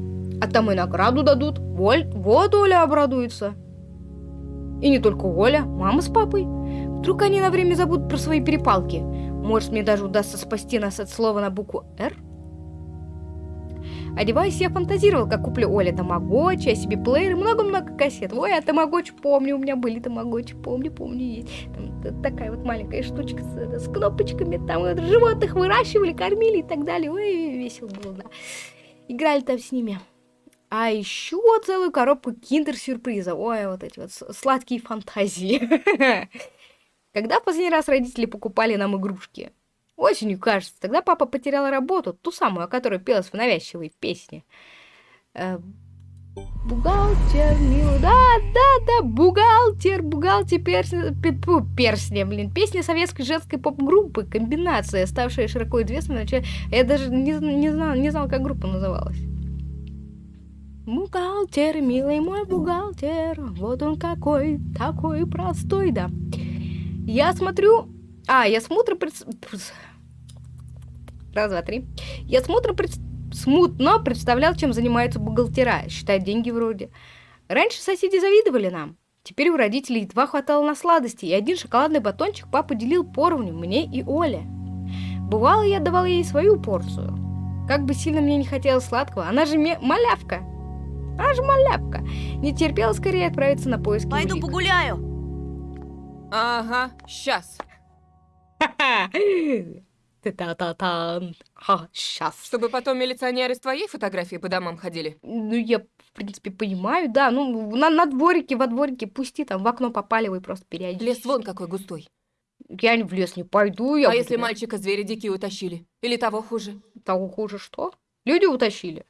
а там и награду дадут. Воль, вот Оля обрадуется. И не только Оля, мама с папой. Вдруг они на время забудут про свои перепалки. Может, мне даже удастся спасти нас от слова на букву «Р»? Одеваясь, я фантазировал, как куплю Оле тамагочи, а себе плеер много-много кассет. Ой, а тамагочи помню, у меня были тамагочи, помню, помню, есть. Там такая вот маленькая штучка с, с кнопочками, там вот, животных выращивали, кормили и так далее. Ой, весело было, да. Играли там с ними. А еще целую коробку киндер-сюрприза. Ой, вот эти вот сладкие фантазии. Когда в последний раз родители покупали нам игрушки? Осенью, кажется. Тогда папа потерял работу, ту самую, о которой пелась в навязчивой песне. Э, бухгалтер, милый, да, да, да, бухгалтер, бухгалтер, персня, персня, блин, песня советской женской поп-группы, комбинация, ставшая широко известной я даже не, не, знал, не знал, как группа называлась. Бухгалтер, милый мой бухгалтер, вот он какой, такой простой, да. Я смотрю, а, я смотрю, пред... Раз, два, три. Я смотрю, пред... смутно представлял, чем занимаются бухгалтера. Считать деньги вроде. Раньше соседи завидовали нам. Теперь у родителей едва хватало на сладости, и один шоколадный батончик папа делил поровню мне и Оле. Бывало, я давал ей свою порцию. Как бы сильно мне не хотелось сладкого, она же малявка. Она же малявка. Не терпела скорее отправиться на поиски Пойду улик. погуляю. Ага, сейчас. Та-та-та-тан. Ха, сейчас. Чтобы потом милиционеры с твоей фотографией по домам ходили. Ну, я, в принципе, понимаю, да. Ну, на, на дворике, во дворике пусти, там в окно попаливай просто периодически. Лес вон какой густой. Я в лес не пойду, я а буду- если мальчика звери дикие утащили? Или того хуже? Того хуже что? Люди утащили.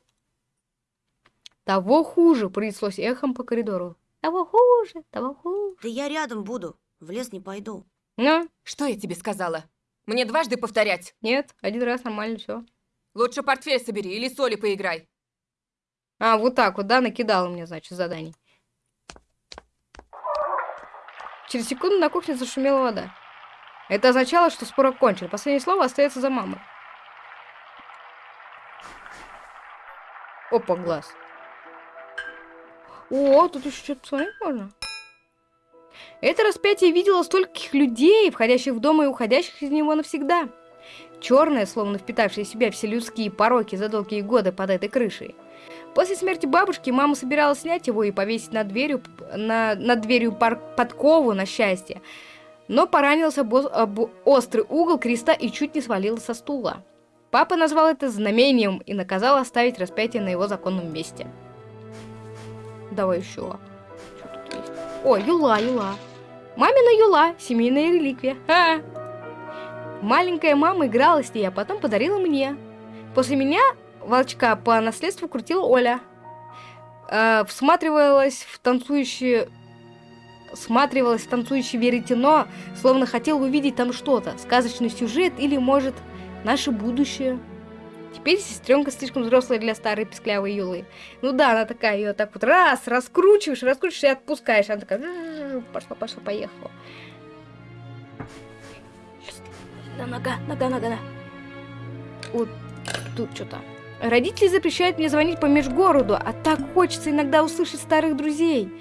Того хуже, принеслось эхом по коридору. Того хуже, того хуже. Да я рядом буду. В лес не пойду. Ну, Что я тебе сказала? Мне дважды повторять. нет, один раз нормально все. Лучше портфель собери или соли поиграй. А, вот так вот, да, накидала мне, значит, заданий. Через секунду на кухне зашумела вода. Это означало, что спор окончен. Последнее слово остается за мамой. Опа, глаз. О, тут еще что-то посмотреть можно. Это распятие видело стольких людей, входящих в дом и уходящих из него навсегда. Черное, словно впитавшее в себя все людские пороки за долгие годы под этой крышей. После смерти бабушки мама собиралась снять его и повесить над дверью, на, над дверью пар- подкову на счастье. Но поранился об, об острый угол креста и чуть не свалился со стула. Папа назвал это знамением и наказал оставить распятие на его законном месте. Давай еще. О, юла, юла. Мамина юла, семейная реликвия. Ха! Маленькая мама играла с ней, а потом подарила мне. После меня волчка по наследству крутила Оля. Э, всматривалась в танцующие... Всматривалась в танцующее веретено, словно хотела увидеть там что-то. Сказочный сюжет или, может, наше будущее. Теперь сестренка слишком взрослая для старой песклявой юлы. Ну да, она такая, ее так вот раз, раскручиваешь, раскручиваешь и отпускаешь. Она такая, «М-м-м, пошла, пошла, поехала. Нога, нога, нога, нога. Вот тут что-то. Родители запрещают мне звонить по межгороду, а так хочется иногда услышать старых друзей.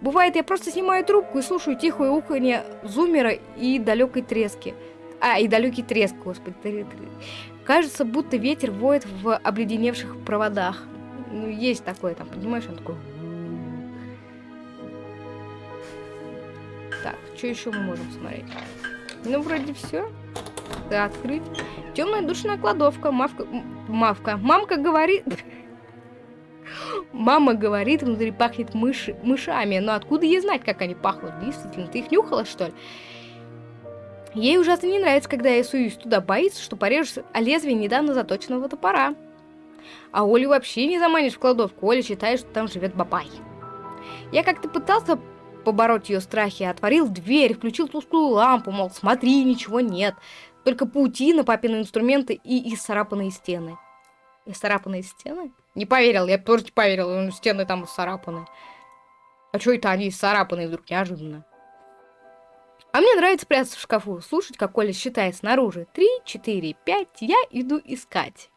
Бывает, я просто снимаю трубку и слушаю тихое уханье зумера и далекой трески. А, и далекий треск, господи. Кажется, будто ветер воет в обледеневших проводах. Ну, есть такое там, понимаешь, он такой... Так, что еще мы можем смотреть? Ну, вроде все. Да, открыть. Темная душная кладовка. Мавка... Мавка. Мамка говорит... Мама говорит, внутри пахнет мыши... мышами. Но откуда ей знать, как они пахнут? Действительно, ты их нюхала, что ли? Ей ужасно не нравится, когда я суюсь туда, боится, что порежусь о лезвие недавно заточенного топора. А Олю вообще не заманишь в кладовку, Оля считает, что там живет бабай. Я как-то пытался побороть ее страхи, отворил дверь, включил тусклую лампу, мол, смотри, ничего нет. Только паутина, папины инструменты и исцарапанные стены. Исцарапанные стены? Не поверил, я тоже не поверил, стены там исцарапаны. А что это они исцарапанные вдруг неожиданно? А мне нравится прятаться в шкафу, слушать, как Коля считает снаружи. Три, четыре, пять, я иду искать.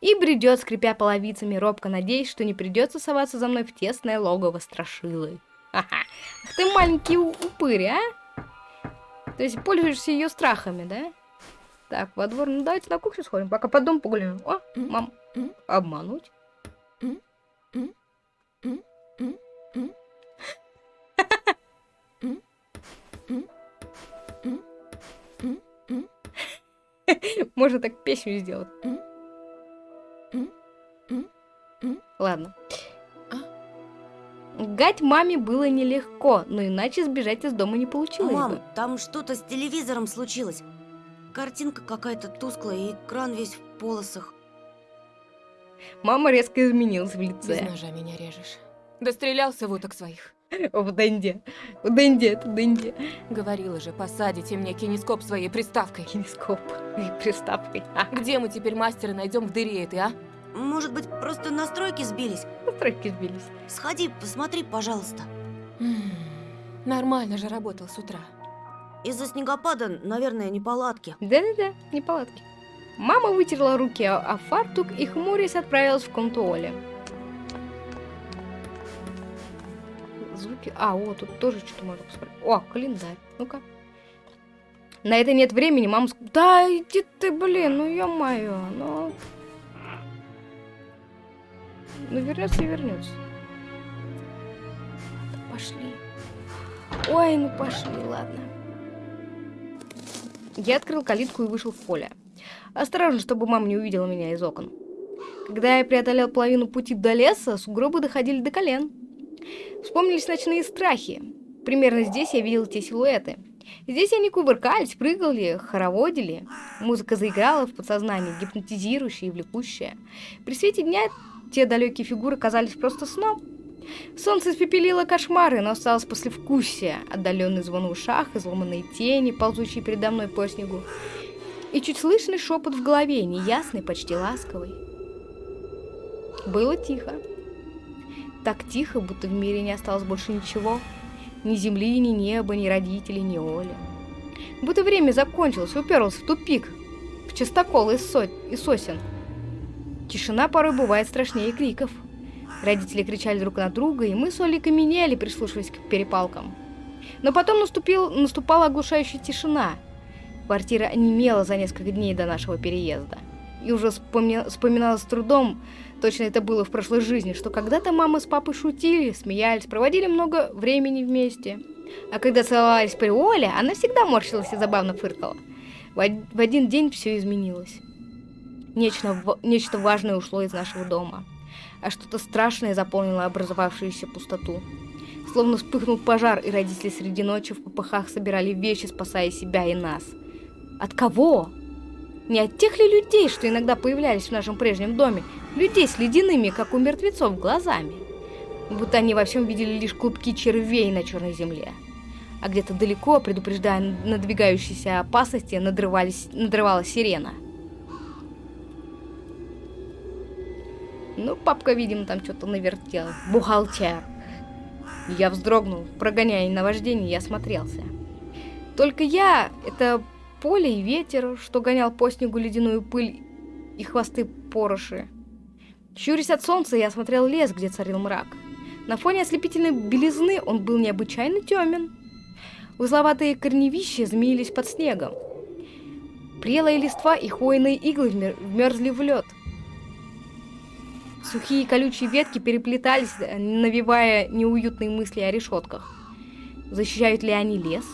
И бредет, скрипя половицами, робко надеясь, что не придется соваться за мной в тесное логово страшилы. Ха-ха, ах ты маленький упырь, а? То есть пользуешься ее страхами, да? Так, во двор, ну давайте на кухню сходим, пока по дому погуляем. О, мам, обмануть. Можно так песню сделать. Ладно. Гать маме было нелегко, но иначе сбежать из дома не получилось Мам, бы. там что-то с телевизором случилось. Картинка какая-то тусклая, и экран весь в полосах. Мама резко изменилась в Без лице. ножа меня режешь. Дострелялся в уток своих. В Дэнди. В Дэнди, это Дэнди. Говорила же, посадите мне кинескоп своей приставкой. Кинескоп и приставкой. А, Где мы теперь мастера найдем в дыре этой, а? Может быть, просто настройки сбились? настройки сбились. Сходи, посмотри, пожалуйста. Нормально же работал с утра. Из-за снегопада, наверное, неполадки. Да-да-да, неполадки. Мама вытерла руки о, о фартук и, хмурясь, отправилась в комнату Оли. Звуки... А, о, тут тоже что-то можно посмотреть. О, календарь. Ну-ка. На это нет времени, мама... Да, иди ты, блин, ну ё-моё, ну... Ну вернется и вернется. Ладно, пошли. Ой, ну пошли, ладно. Я открыл калитку и вышел в поле. Осторожно, чтобы мама не увидела меня из окон. Когда я преодолел половину пути до леса, сугробы доходили до колен. Вспомнились ночные страхи. Примерно здесь я видел те силуэты. Здесь они кувыркались, прыгали, хороводили. Музыка заиграла в подсознании, гипнотизирующая и влекущая. При свете дня те далекие фигуры казались просто сном. Солнце испепелило кошмары, но осталось послевкусие. Отдаленный звон в ушах, изломанные тени, ползущие передо мной по снегу. И чуть слышный шепот в голове, неясный, почти ласковый. Было тихо. Так тихо, будто в мире не осталось больше ничего. Ни земли, ни неба, ни родителей, ни Оли. Будто время закончилось, уперлось в тупик, в частокол из, со... из сосен. Тишина порой бывает страшнее криков. Родители кричали друг на друга, и мы с Олей каменели, прислушиваясь к перепалкам. Но потом наступил, наступала оглушающая тишина. Квартира онемела за несколько дней до нашего переезда. И уже вспомни- вспоминала с трудом, точно это было в прошлой жизни, что когда-то мама с папой шутили, смеялись, проводили много времени вместе. А когда целовались при Оле, она всегда морщилась и забавно фыркала. В, в один день все изменилось. Нечто, нечто важное ушло из нашего дома, а что-то страшное заполнило образовавшуюся пустоту. Словно вспыхнул пожар, и родители среди ночи в попыхах собирали вещи, спасая себя и нас. От кого? Не от тех ли людей, что иногда появлялись в нашем прежнем доме, людей с ледяными, как у мертвецов, глазами? Будто они во всем видели лишь клубки червей на черной земле. А где-то далеко, предупреждая надвигающиеся опасности, надрывались, надрывалась сирена. Ну, папка, видимо, там что-то навертел. Бухгалтер. Я вздрогнул, прогоняя наваждение, я осмотрелся. Только я, это поле и ветер, что гонял по снегу ледяную пыль и хвосты пороши. Щурясь от солнца, я осмотрел лес, где царил мрак. На фоне ослепительной белизны он был необычайно темен. Узловатые корневища змеились под снегом. Прелые листва и хвойные иглы вмер- вмерзли в лед. Сухие колючие ветки переплетались, навевая неуютные мысли о решетках. Защищают ли они лес?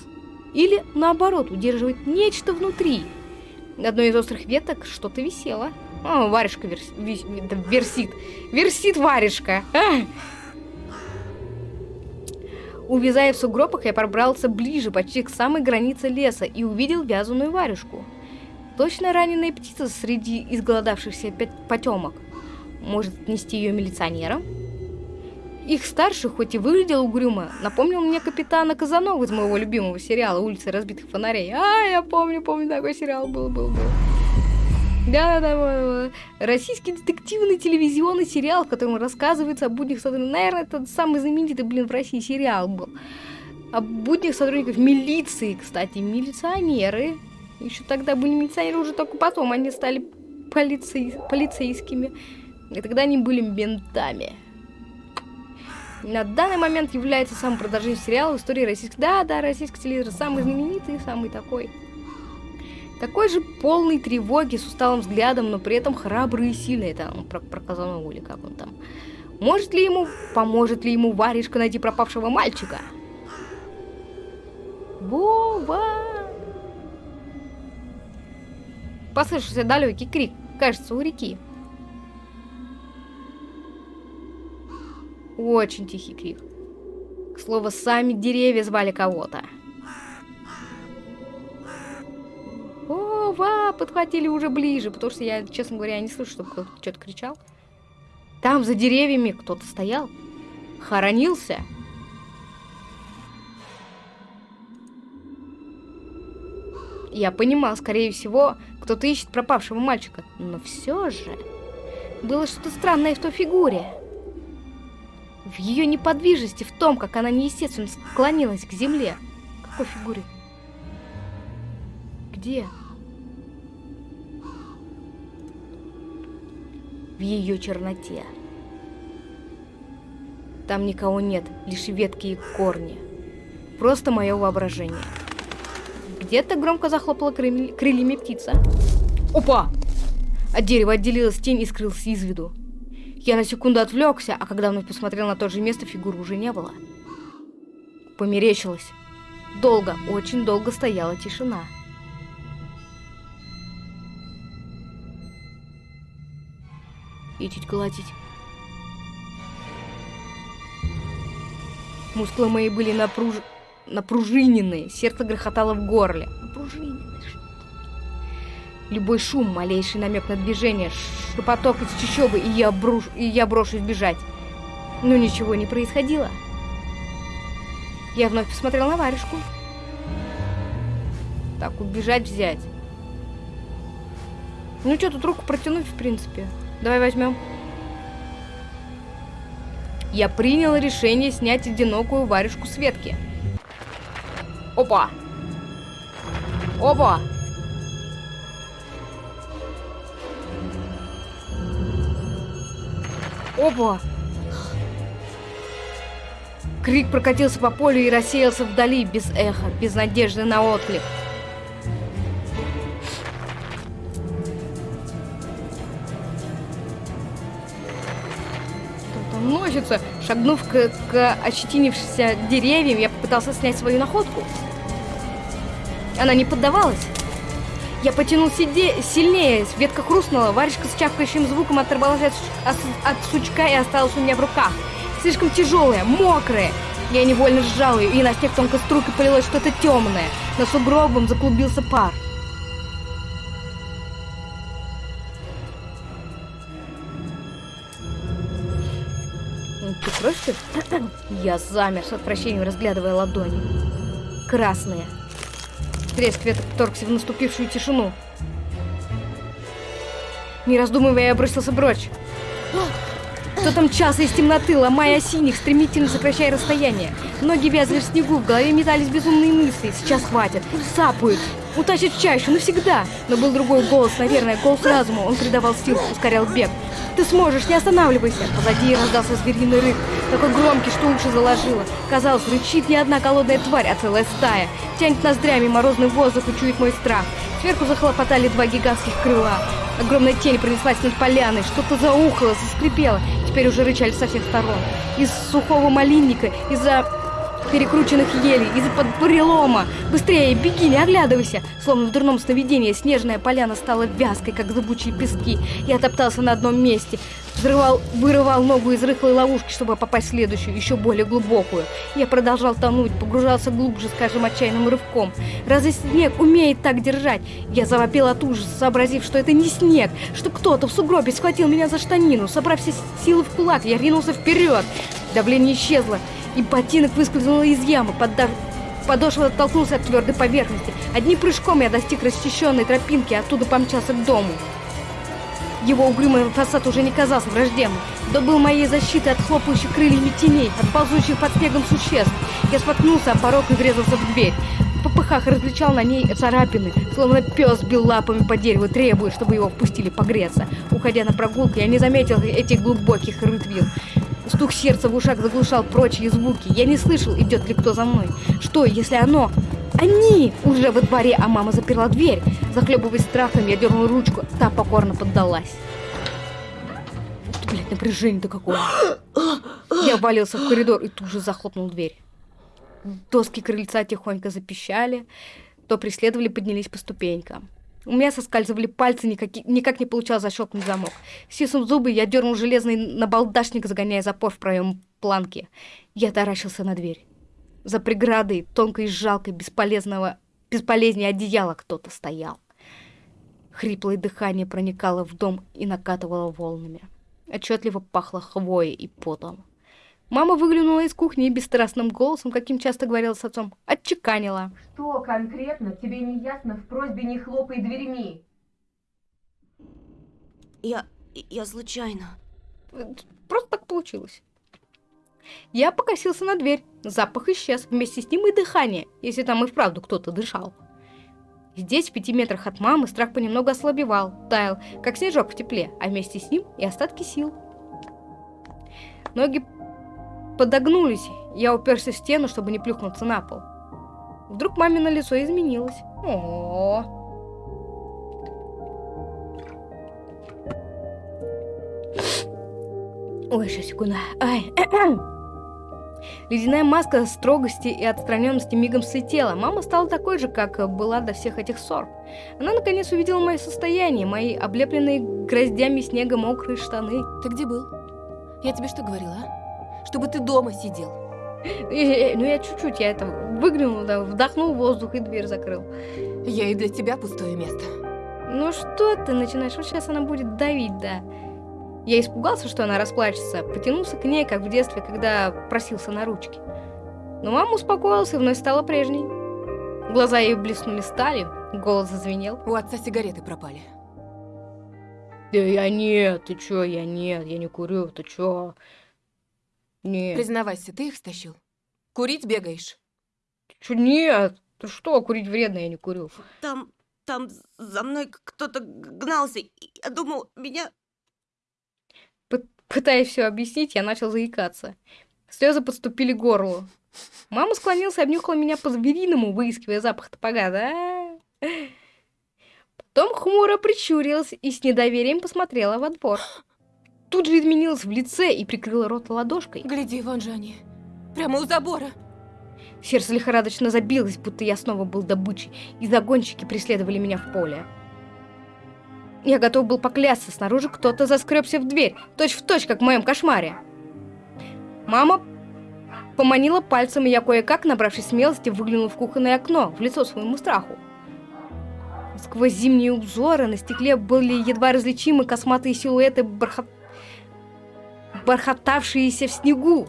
Или, наоборот, удерживают нечто внутри? На одной из острых веток что-то висело. О, варежка верс... вис- версит. Версит варежка. А! Увязая в сугробах, я пробрался ближе, почти к самой границе леса, и увидел вязаную варежку. Точно раненая птица среди изголодавшихся потемок. Может, нести ее милиционерам? Их старший, хоть и выглядел угрюмо, напомнил мне капитана Казанова из моего любимого сериала «Улицы разбитых фонарей». А, я помню, помню, такой сериал был, был, был. Да, да, да, российский детективный телевизионный сериал, в котором рассказывается о буднях сотрудников. Наверное, это самый знаменитый, блин, в России сериал был. О буднях сотрудников милиции, кстати, милиционеры. Еще тогда были милиционеры, уже только потом они стали полицей, полицейскими. И тогда они были ментами. На данный момент является самым продолжительным сериалом в истории российских... Да, да, российский телевизор самый знаменитый, самый такой. Такой же полный тревоги, с усталым взглядом, но при этом храбрый и сильный. Это он про, про Казанову или как он там. Может ли ему, поможет ли ему варежка найти пропавшего мальчика? Вова! Послышался далекий крик, кажется, у реки. Очень тихий крик. К слову, сами деревья звали кого-то. Ва, подхватили уже ближе, потому что я, честно говоря, не слышу, чтобы кто-то что-то кричал. Там за деревьями кто-то стоял, хоронился. Я понимал, скорее всего, кто-то ищет пропавшего мальчика, но все же было что-то странное в той фигуре. В ее неподвижности, в том, как она неестественно склонилась к земле. Какой фигуре? Где? в ее черноте. Там никого нет, лишь ветки и корни. Просто мое воображение. Где-то громко захлопала крыльями, птица. Опа! От дерева отделилась тень и скрылся из виду. Я на секунду отвлекся, а когда вновь посмотрел на то же место, фигуры уже не было. Померещилось. Долго, очень долго стояла тишина. и чуть гладить. Мускулы мои были напруж... напружиненные, сердце грохотало в горле. Напружиненные, что? Любой шум, малейший намек на движение, шепоток из чащобы, и я, бруш... и я брошусь бежать. Но ничего не происходило. Я вновь посмотрел на варежку. Так, убежать взять. Ну что, тут руку протянуть, в принципе. Давай возьмем. Я принял решение снять одинокую варежку с ветки. Опа! Опа! Опа! Крик прокатился по полю и рассеялся вдали, без эха, без надежды на отклик. носится. Шагнув к, к ощетинившимся деревьям, я попытался снять свою находку. Она не поддавалась. Я потянул сиде... сильнее, ветка хрустнула, варежка с чавкающим звуком оторвалась от, от, от сучка и осталась у меня в руках. Слишком тяжелая, мокрая. Я невольно сжал ее, и на снег тонкой струйкой полилось что-то темное. На сугробом заклубился пар. Ты кровь, Я замер с отвращением, разглядывая ладони. Красные. Треск веток вторгся в наступившую тишину. Не раздумывая, я бросился прочь. Кто-то мчался из темноты, ломая синих, стремительно сокращая расстояние. Ноги вязли в снегу, в голове метались безумные мысли. Сейчас хватит. Сапают. Утащит в чащу навсегда. Но был другой голос, наверное, голос разума. Он придавал сил, ускорял бег. Ты сможешь, не останавливайся. Позади раздался звериный рык, такой громкий, что уши заложило. Казалось, рычит не одна голодная тварь, а целая стая. Тянет ноздрями морозный воздух и чует мой страх. Сверху захлопотали два гигантских крыла. Огромная тень пронеслась над поляной, что-то заухало, заскрипело. Теперь уже рычали со всех сторон. Из сухого малинника, из-за перекрученных елей, из-под бурелома. Быстрее, беги, не оглядывайся. Словно в дурном сновидении, снежная поляна стала вязкой, как зыбучие пески. Я топтался на одном месте, взрывал, вырывал ногу из рыхлой ловушки, чтобы попасть в следующую, еще более глубокую. Я продолжал тонуть, погружался глубже, скажем, отчаянным рывком. Разве снег умеет так держать? Я завопил от ужаса, сообразив, что это не снег, что кто-то в сугробе схватил меня за штанину. Собрав все силы в кулак, я ринулся вперед. Давление исчезло, и ботинок выскользнул из ямы, поддав... Подошва оттолкнулся от твердой поверхности. Одним прыжком я достиг расчищенной тропинки, и оттуда помчался к дому. Его угрюмый фасад уже не казался враждебным. Да был моей защитой от хлопающих крыльями теней, от ползущих под снегом существ. Я споткнулся о порог и врезался в дверь. В попыхах различал на ней царапины, словно пес бил лапами по дереву, требуя, чтобы его впустили погреться. Уходя на прогулку, я не заметил этих глубоких рытвин. Стук сердца в ушах заглушал прочие звуки. Я не слышал, идет ли кто за мной. Что, если оно... Они уже во дворе, а мама заперла дверь. Захлебываясь страхом, я дернул ручку, та покорно поддалась. Блять, напряжение-то какое. Я валился в коридор и тут же захлопнул дверь. Доски крыльца тихонько запищали, то преследовали, поднялись по ступенькам. У меня соскальзывали пальцы, никак, никак не получалось защелкнуть замок. Стиснув зубы, я дернул железный набалдашник, загоняя запор в проем планки. Я таращился на дверь. За преградой, тонкой и жалкой, бесполезного, бесполезнее одеяла кто-то стоял. Хриплое дыхание проникало в дом и накатывало волнами. Отчетливо пахло хвоей и потом. Мама выглянула из кухни и бесстрастным голосом, каким часто говорила с отцом, отчеканила. Что конкретно тебе не ясно в просьбе не хлопай дверьми? Я... я случайно. Просто так получилось. Я покосился на дверь. Запах исчез, вместе с ним и дыхание, если там и вправду кто-то дышал. Здесь, в пяти метрах от мамы, страх понемногу ослабевал, таял, как снежок в тепле, а вместе с ним и остатки сил. Ноги подогнулись, я уперся в стену, чтобы не плюхнуться на пол. Вдруг мамино лицо изменилось. О, -о, -о. Ой, сейчас, секунду. Ай. Ледяная маска строгости и отстраненности мигом слетела. Мама стала такой же, как была до всех этих ссор. Она наконец увидела мое состояние, мои облепленные гроздями снега мокрые штаны. Ты где был? Я тебе что говорила, а? Чтобы ты дома сидел. Э, ну я чуть-чуть, я это выглянул, да, вдохнул воздух и дверь закрыл. Я и для тебя пустое место. Ну что ты начинаешь? Вот сейчас она будет давить, да. Я испугался, что она расплачется, потянулся к ней, как в детстве, когда просился на ручки. Но мама успокоилась и вновь стала прежней. Глаза ее блеснули сталью, голос зазвенел. У отца сигареты пропали. Да я нет, ты чё, я нет, я не курю, ты чё? Нет. Признавайся, ты их стащил? Курить бегаешь? Чё, нет? Ты что, курить вредно, я не курю. Там, там за мной кто-то гнался. Я думал, меня Пытаясь все объяснить, я начал заикаться. Слезы подступили к горлу. Мама склонилась и обнюхала меня по-звериному, выискивая запах топога, да? Потом хмуро прищурилась и с недоверием посмотрела во двор. Тут же изменилась в лице и прикрыла рот ладошкой. Гляди, вон же они. Прямо у забора. Сердце лихорадочно забилось, будто я снова был добычей, и загонщики преследовали меня в поле. Я готов был поклясться, снаружи кто-то заскребся в дверь, точь-в-точь, точь, как в моем кошмаре. Мама поманила пальцем, и я кое-как, набравшись смелости, выглянул в кухонное окно, в лицо своему страху. Сквозь зимние узоры на стекле были едва различимы косматые силуэты, бархат... бархатавшиеся в снегу.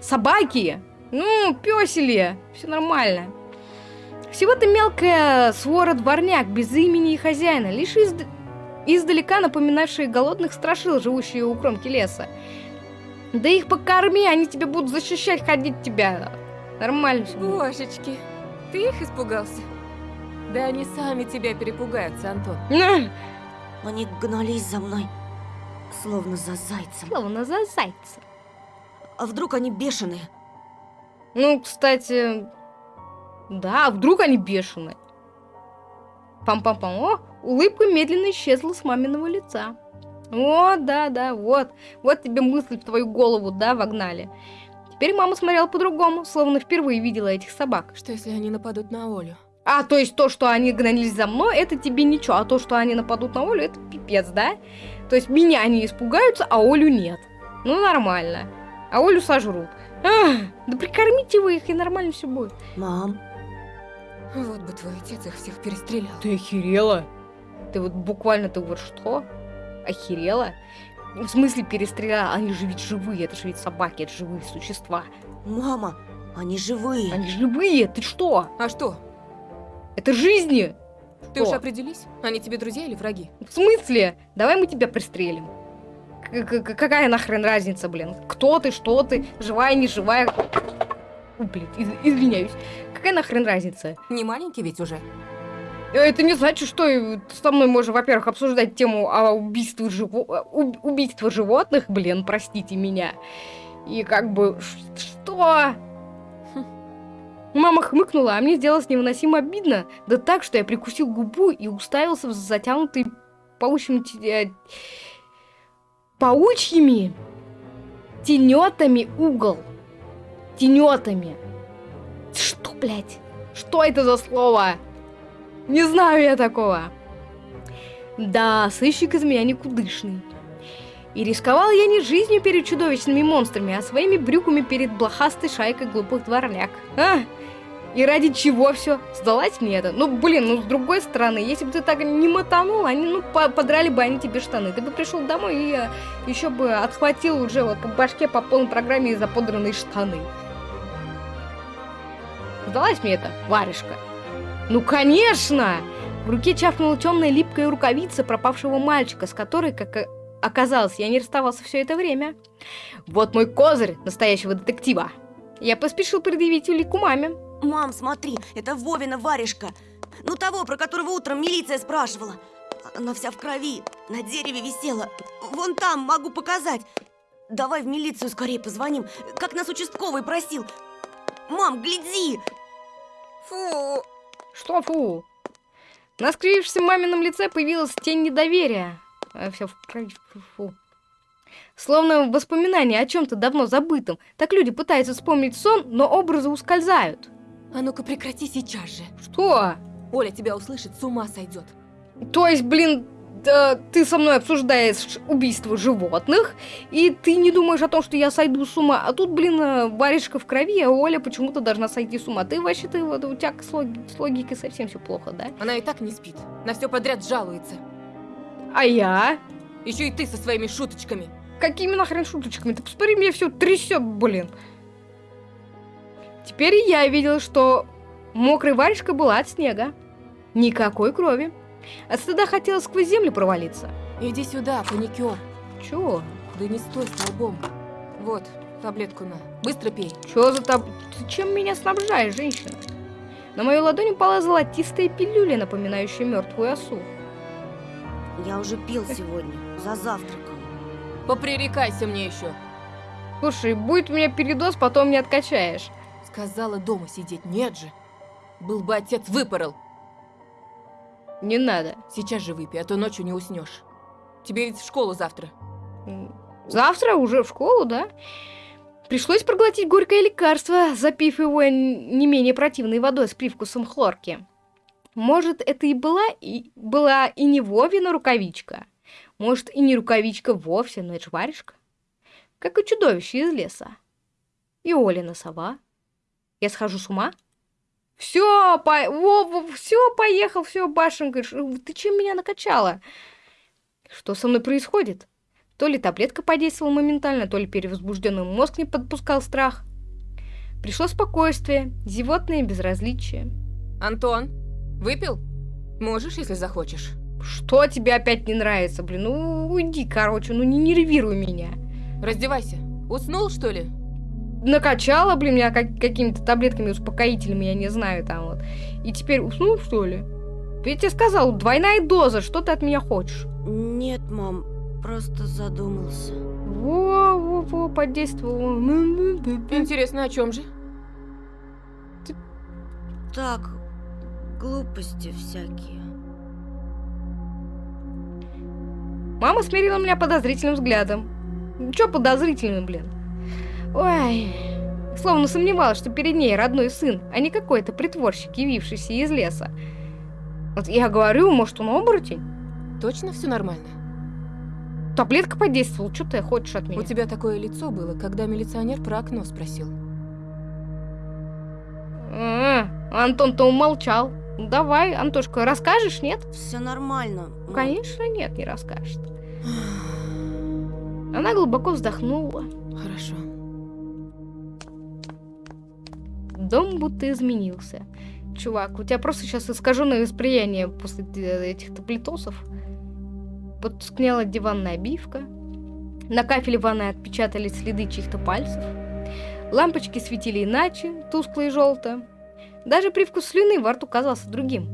Собаки! Ну, песели! Все нормально. Всего-то мелкая свора дворняк, без имени и хозяина, лишь из издалека напоминавшие голодных страшил, живущие у кромки леса. Да их покорми, они тебе будут защищать, ходить тебя. Нормально все будет. Божечки, ты их испугался? Да они сами тебя перепугаются, Антон. Они гнались за мной, словно за зайцем. Словно за зайцем. А вдруг они бешеные? Ну, кстати, да, вдруг они бешеные. Пам-пам-пам. О, улыбка медленно исчезла с маминого лица. О, да, да, вот. Вот тебе мысль в твою голову, да, вогнали. Теперь мама смотрела по-другому, словно впервые видела этих собак. Что если они нападут на Олю? А, то есть то, что они гнались за мной, это тебе ничего, а то, что они нападут на Олю, это пипец, да? То есть меня они испугаются, а Олю нет. Ну, нормально. А Олю сожрут. Ах, да прикормите вы их, и нормально все будет. Мам, Вот бы твой отец их всех перестрелял. Ты охерела? Ты вот буквально, ты вот что? Охерела? В смысле перестреляла? Они же ведь живые, это же ведь собаки, это живые существа. мама, они живые. Они живые, ты что? А что? Это жизни! Ты уж Что? определись? Они тебе друзья или враги? В смысле? Давай мы тебя пристрелим. К- к- Какая нахрен разница, блин? Кто ты, что ты, живая, не живая? У, блин, из- извиняюсь. Какая нахрен разница? Не маленький ведь уже. Это не значит, что и со мной можно, во-первых, обсуждать тему о убийстве, живо... уб- убийства животных, блин, простите меня. И как бы, что? Мама хмыкнула, а мне сделалось невыносимо обидно. Да так, что я прикусил губу и уставился в затянутый паучьим... э, паучьими тенетами угол. Тенетами. Что, блядь? Что это за слово? Не знаю я такого. Да, сыщик из меня никудышный. И рисковал я не жизнью перед чудовищными монстрами, а своими брюками перед блохастой шайкой глупых дворняк. А? И ради чего все? Сдалась мне это? Ну, блин, ну, с другой стороны, если бы ты так не мотанул, они, ну, по- подрали бы они тебе штаны. Ты бы пришел домой и еще бы отхватил уже вот по башке по полной программе за подранные штаны. Сдалась мне это, варежка? Ну, конечно! В руке чавкнула темная липкая рукавица пропавшего мальчика, с которой, как о- оказалось, я не расставался все это время. Вот мой козырь настоящего детектива. Я поспешил предъявить улику маме. Мам, смотри, это Вовина варежка. Ну того, про которого утром милиция спрашивала. Она вся в крови, на дереве висела. Вон там, могу показать. Давай в милицию скорее позвоним, как нас участковый просил. Мам, гляди! Фу! Что, фу? На скривившемся мамином лице появилась тень недоверия. все в крови, фу. Словно воспоминание о чем-то давно забытом. Так люди пытаются вспомнить сон, но образы ускользают. А ну-ка прекрати сейчас же. Что? Оля тебя услышит, с ума сойдет. То есть, блин, да, ты со мной обсуждаешь убийство животных, и ты не думаешь о том, что я сойду с ума, а тут, блин, э, варежка в крови, а Оля почему-то должна сойти с ума. Ты вообще, ты вот у тебя с, логи- с логикой совсем все плохо, да? Она и так не спит. На все подряд жалуется. А я? Еще и ты со своими шуточками. Какими нахрен шуточками? Ты посмотри, мне все трясет, блин. Теперь я видела, что мокрая варежка была от снега. Никакой крови. От стыда хотела сквозь землю провалиться. Иди сюда, паникер. Чё? Да не стой столбом. Вот, таблетку на. Быстро пей. Чё за таб... Ты чем меня снабжаешь, женщина? На мою ладонь упала золотистая пилюля, напоминающая мертвую осу. Я уже пил сегодня, за завтраком. Попререкайся мне еще. Слушай, будет у меня передоз, потом не откачаешь. Сказала дома сидеть, нет же. Был бы отец, выпорол. Не надо. Сейчас же выпей, а то ночью не уснешь. Тебе ведь в школу завтра. Завтра уже в школу, да? Пришлось проглотить горькое лекарство, запив его не менее противной водой с привкусом хлорки. Может, это и была и, была и не Вовина рукавичка. Может, и не рукавичка вовсе, но это ж варежка. Как и чудовище из леса. И Олина сова. Я схожу с ума? Все, по... все, поехал, все, башенка. Ты чем меня накачала? Что со мной происходит? То ли таблетка подействовала моментально, то ли перевозбужденный мозг не подпускал страх. Пришло спокойствие, зевотное безразличие. Антон, выпил? Можешь, если захочешь. Что тебе опять не нравится, блин? Ну, уйди, короче, ну не нервируй меня. Раздевайся. Уснул, что ли? Накачала, блин, меня как- какими-то таблетками, успокоителями, я не знаю, там вот. И теперь уснул, что ли? Я тебе сказал, двойная доза, что ты от меня хочешь? Нет, мам, просто задумался. Во-во-во, подействовал. Интересно, о чем же? Так, глупости всякие. Мама смирила меня подозрительным взглядом. Чё подозрительным, блин? Ой, словно сомневалась, что перед ней родной сын, а не какой-то притворщик, явившийся из леса. Вот я говорю, может, он оборотень? Точно все нормально? Таблетка подействовала, что ты хочешь от меня? У тебя такое лицо было, когда милиционер про окно спросил. А, Антон-то умолчал. Давай, Антошка, расскажешь, нет? Все нормально. мам. Конечно, нет, не расскажет. Она глубоко вздохнула. Хорошо. Дом будто изменился. Чувак, у тебя просто сейчас искаженное восприятие после этих таблетосов. Потускнела диванная обивка. На кафеле ванной отпечатались следы чьих-то пальцев. Лампочки светили иначе, тускло и желто. Даже привкус слюны во рту казался другим.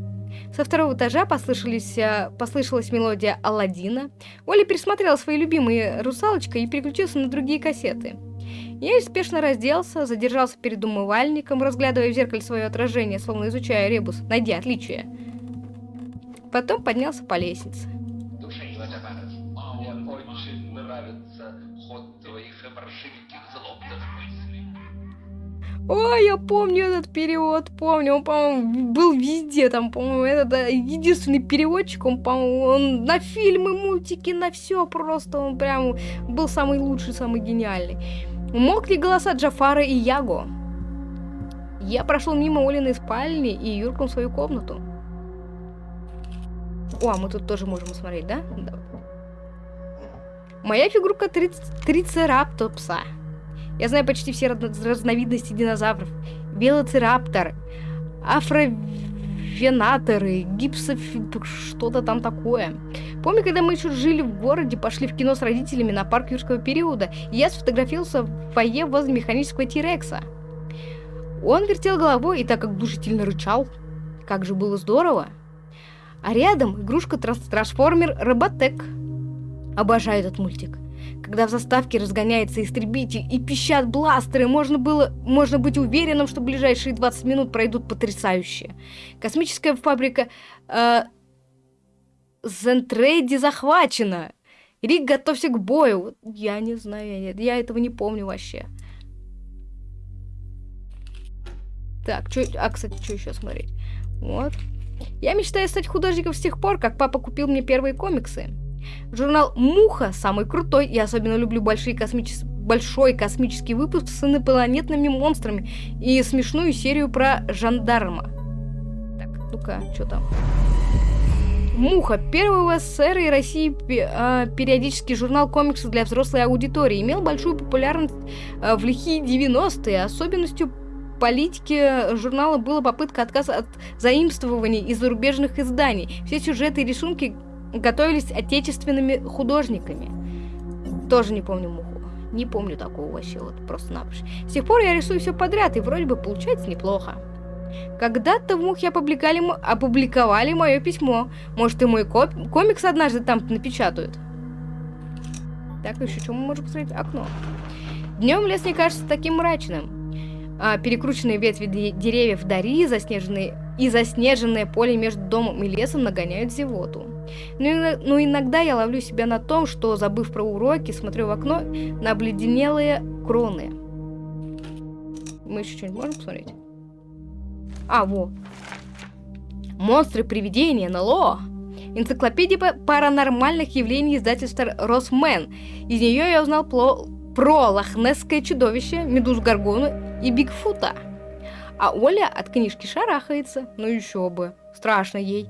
Со второго этажа послышались, а, послышалась мелодия Алладина. Оля пересмотрела свои любимые «Русалочка» и переключился на другие кассеты. Я спешно разделся, задержался перед умывальником, разглядывая в зеркале свое отражение, словно изучая ребус, найди отличия. Потом поднялся по лестнице. Ой, я помню этот перевод, помню, он, по-моему, был везде, там, по-моему, это да, единственный переводчик, он, по-моему, он на фильмы, мультики, на все просто, он прям был самый лучший, самый гениальный. Мог ли голоса Джафара и Яго? Я прошел мимо Олиной спальни и юркнул в свою комнату. О, а мы тут тоже можем смотреть, да? Да. Моя фигурка триц- трицераптопса. Я знаю почти все разно- разновидности динозавров. Велоцираптор, афровенаторы, гипсоф... что-то там такое. Помню, когда мы еще жили в городе, пошли в кино с родителями на парк юрского периода, и я сфотографировался в фойе возле механического Тирекса. Он вертел головой и так как душительно рычал. Как же было здорово. А рядом игрушка трансформер Роботек. Обожаю этот мультик. Когда в заставке разгоняется истребитель и пищат бластеры, можно, было, можно быть уверенным, что ближайшие 20 минут пройдут потрясающе. Космическая фабрика э, Зентрейди захвачена. Рик, готовься к бою. Я не знаю, я, я этого не помню вообще. Так, чё, а, кстати, что еще смотреть? Вот. Я мечтаю стать художником с тех пор, как папа купил мне первые комиксы. Журнал «Муха» самый крутой, я особенно люблю большие космичес- большой космический выпуск с инопланетными монстрами и смешную серию про жандарма. Так, ну-ка, что там? Муха, первый в СССР и России а, периодический журнал комиксов для взрослой аудитории, имел большую популярность а, в лихие 90-е. Особенностью политики журнала была попытка отказа от заимствований из зарубежных изданий. Все сюжеты и рисунки готовились отечественными художниками. Тоже не помню муху. Не помню такого вообще, вот просто-напросто. С тех пор я рисую все подряд, и вроде бы получается неплохо. Когда-то в Мухе опубликовали, опубликовали мое письмо. Может, и мой комикс однажды там напечатают. Так, еще что мы можем посмотреть? Окно. Днем лес не кажется таким мрачным. А, перекрученные ветви де- деревьев Дари, заснеженные и заснеженное поле между домом и лесом нагоняют зевоту. Но, ино- но иногда я ловлю себя на том, что, забыв про уроки, смотрю в окно на обледенелые кроны. Мы еще что-нибудь можем посмотреть? А, во. Монстры, привидения, НЛО. Энциклопедия па- паранормальных явлений издательства Росмен. Из нее я узнал пло- про лохнесское чудовище, медуз Гаргону и Бигфута. А Оля от книжки шарахается. Ну еще бы. Страшно ей.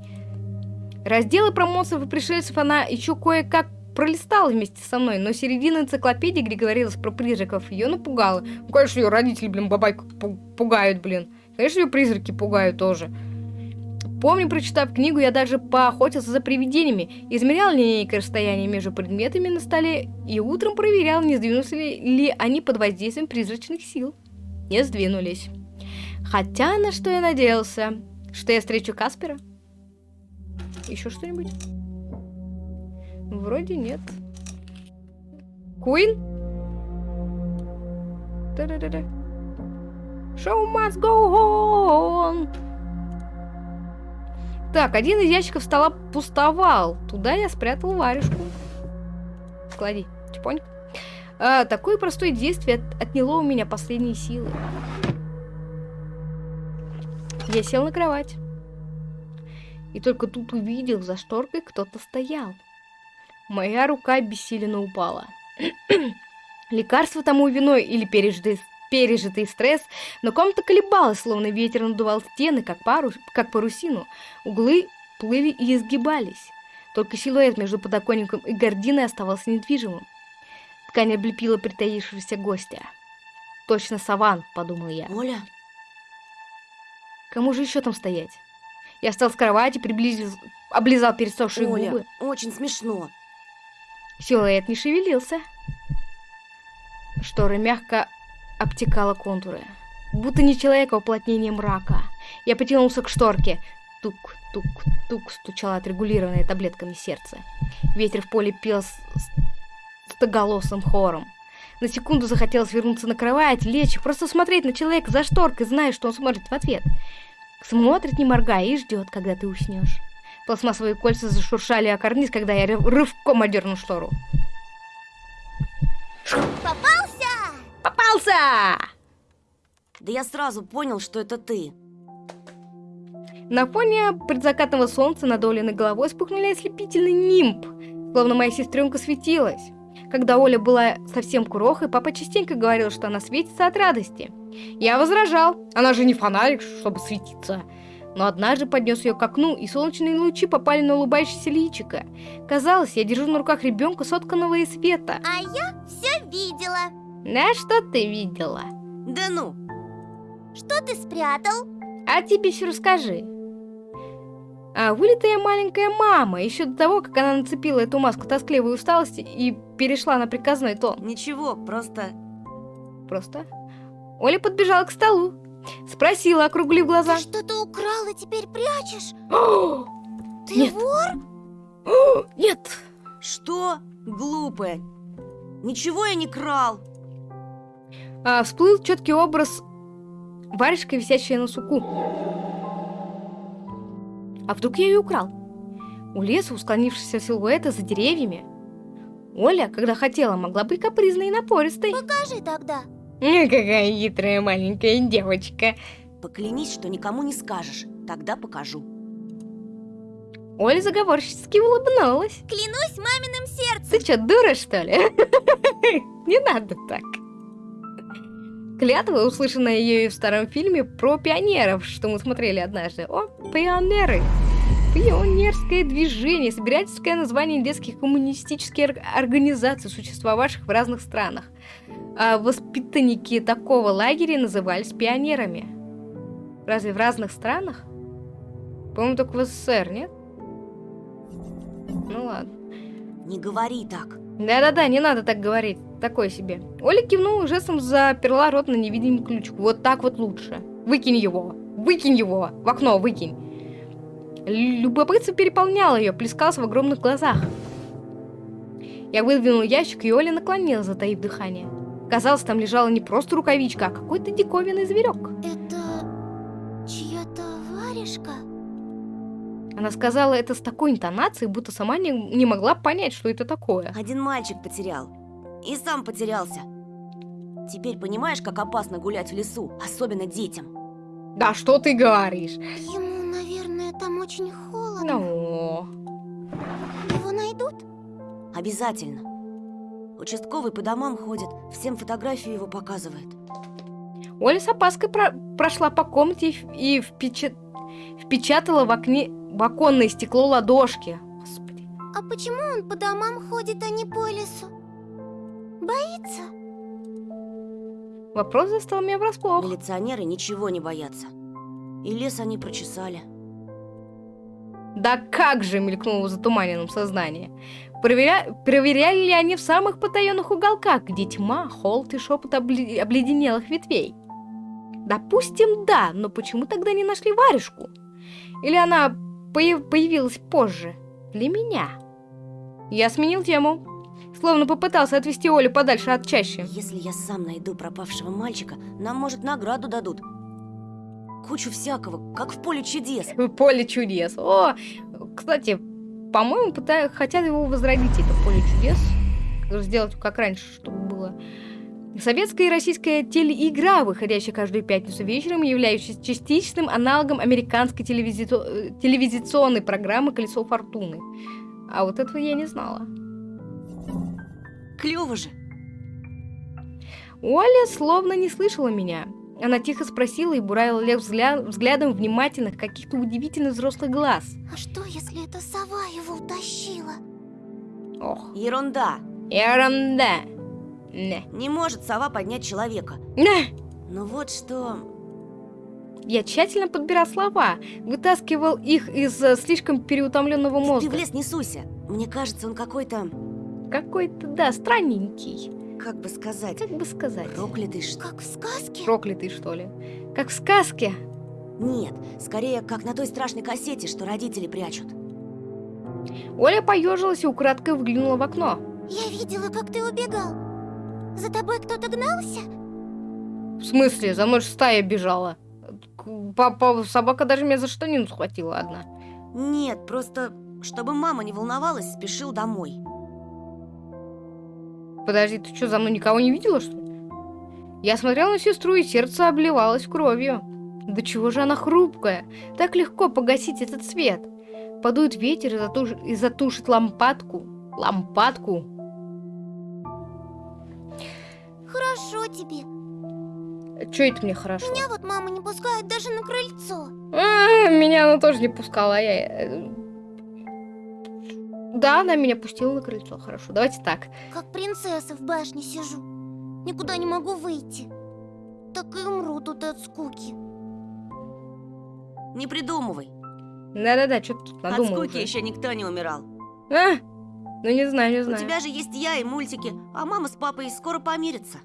Разделы про монстров и пришельцев она еще кое-как пролистала вместе со мной, но середина энциклопедии, где говорилось про призраков, ее напугала. Ну, конечно, ее родители, блин, бабайку пу- пугают, блин. Конечно, ее призраки пугают тоже. Помню, прочитав книгу, я даже поохотился за привидениями, измерял линейкой расстояние между предметами на столе и утром проверял, не сдвинулся ли, ли они под воздействием призрачных сил. Не сдвинулись. Хотя на что я надеялся? Что я встречу Каспера? Еще что-нибудь? Вроде нет. Куин? Да-да-да-да. Show must go on. Так, один из ящиков стола пустовал. Туда я спрятал варежку. Клади, чпоньк. А, такое простое действие от- отняло у меня последние силы. Я сел на кровать. И только тут увидел, за шторкой кто-то стоял. Моя рука бессиленно упала. Лекарство тому виной или пережитый, пережитый стресс, но комната колебалась, словно ветер надувал стены, как, парус, как парусину. Углы плыли и изгибались. Только силуэт между подоконником и гординой оставался недвижимым. Ткань облепила притаившегося гостя. «Точно саван», — подумал я. Оля, Кому же еще там стоять? Я встал с кровати, приблизился, облизал пересохшие Оля, губы. очень смешно. Силуэт не шевелился. Шторы мягко обтекала контуры. Будто не человека, а уплотнение мрака. Я потянулся к шторке. Тук-тук-тук стучало отрегулированное таблетками сердце. Ветер в поле пел с, стоголосым хором. На секунду захотелось вернуться на кровать, лечь, просто смотреть на человека за шторкой, зная, что он смотрит в ответ. Смотрит, не моргая, и ждет, когда ты уснешь. Пластмассовые кольца зашуршали о карниз, когда я рыв- рывком одернул штору. Попался! Попался! Да я сразу понял, что это ты. На фоне предзакатного солнца над Олиной головой вспыхнули ослепительный нимб, словно моя сестренка светилась. Когда Оля была совсем курохой, папа частенько говорил, что она светится от радости. Я возражал, она же не фонарик, чтобы светиться. Но однажды поднес ее к окну, и солнечные лучи попали на улыбающееся личико. Казалось, я держу на руках ребенка, сотканного из света. А я все видела. На что ты видела? Да ну, Что ты спрятал? А тебе все расскажи. А вылитая маленькая мама, еще до того, как она нацепила эту маску тоскливой усталости и перешла на приказной тон. ничего, просто... Просто. Оля подбежала к столу, спросила, округлив глаза. Ты что-то украл и теперь прячешь? «О, Ты Нет. вор? Нет! Что? Глупая. Ничего я не крал. А, всплыл четкий образ варежка, висящая на суку. А вдруг я ее украл? У леса, у склонившегося силуэта за деревьями. Оля, когда хотела, могла быть капризной и напористой. Покажи тогда. Какая хитрая маленькая девочка. Поклянись, что никому не скажешь. Тогда покажу. Оля заговорщически улыбнулась. Клянусь маминым сердцем. Ты что, дура, что ли? Не надо так. Клятва, услышанная ею в старом фильме про пионеров, что мы смотрели однажды. О, пионеры! Пионерское движение, собирательское название детских коммунистических ор- организаций, существовавших в разных странах. А воспитанники такого лагеря назывались пионерами. Разве в разных странах? По-моему, только в СССР, нет? Ну ладно. Не говори так. Да-да-да, не надо так говорить. Такое себе. Оля кивнула жестом заперла рот на невидимый ключ. Вот так вот лучше. Выкинь его. Выкинь его. В окно выкинь. Любопытство переполняло ее, плескалось в огромных глазах. Я выдвинул ящик, и Оля наклонилась, затаив дыхание. Казалось, там лежала не просто рукавичка, а какой-то диковинный зверек. Это чья-то варежка? Она сказала это с такой интонацией, будто сама не, не могла понять, что это такое. Один мальчик потерял. И сам потерялся. Теперь понимаешь, как опасно гулять в лесу, особенно детям. Да что ты говоришь? Ему, наверное, там очень холодно. Ну... Его найдут? Обязательно. Участковый по домам ходит, всем фотографию его показывает. Оля с опаской про- прошла по комнате и, в- и впеча- впечатала в, окне, в оконное стекло ладошки. Господи. А почему он по домам ходит, а не по лесу? Боится? Вопрос застал меня врасплох. Милиционеры ничего не боятся. И лес они прочесали. Да как же, мелькнуло в затуманенном сознании. Проверя- Проверяли ли они в самых потаенных уголках, где тьма, холод и шепот обли- обледенелых ветвей? Допустим, да, но почему тогда не нашли варежку? Или она появ- появилась позже? Для меня. Я сменил тему. Словно попытался отвести Олю подальше от чащи. Если я сам найду пропавшего мальчика, нам, может, награду дадут. Кучу всякого, как в поле чудес. Поле чудес. О, кстати, по-моему, пыта- хотят его возродить, это поле чудес. сделать как раньше, чтобы было. Советская и российская телеигра, выходящая каждую пятницу вечером, являющаяся частичным аналогом американской телевизито- э, телевизионной программы «Колесо фортуны». А вот этого я не знала. Клево же. Оля словно не слышала меня. Она тихо спросила и буравила Лев взгля- взглядом внимательных, каких-то удивительно взрослых глаз. А что, если это сова его утащила? Ох, Ерунда. ерунда. Не. Не может сова поднять человека. Не. Но вот что... Я тщательно подбирал слова, вытаскивал их из э, слишком переутомленного Ты в мозга. лес не суйся. Мне кажется, он какой-то... Какой-то, да, странненький. Как бы сказать... Как бы сказать? Проклятый что... Как в сказке? Проклятый, что ли? Как в сказке. Нет, скорее, как на той страшной кассете, что родители прячут. Оля поежилась и украдкой взглянула в окно. Я видела, как ты убегал. За тобой кто-то гнался? В смысле? За мной ж стая бежала. Папа, собака даже меня за штанину схватила одна. Нет, просто, чтобы мама не волновалась, спешил домой. Подожди, ты что, за мной никого не видела, что ли? Я смотрела на сестру, и сердце обливалось кровью. Да чего же она хрупкая? Так легко погасить этот свет. Подует ветер и, затуш- и затушит лампадку. Лампадку? Хорошо тебе. Че это мне хорошо? Меня вот мама не пускает даже на крыльцо. А, Меня она тоже не пускала. а Я... Да, она меня пустила на крыльцо. Хорошо, давайте так. Как принцесса в башне сижу. Никуда не могу выйти. Так и умру тут от скуки. Не придумывай. Да-да-да, что ты тут От надумал скуки уже? еще никто не умирал. А? Ну не знаю, не У знаю. тебя же есть я и мультики, а мама с папой скоро помирятся.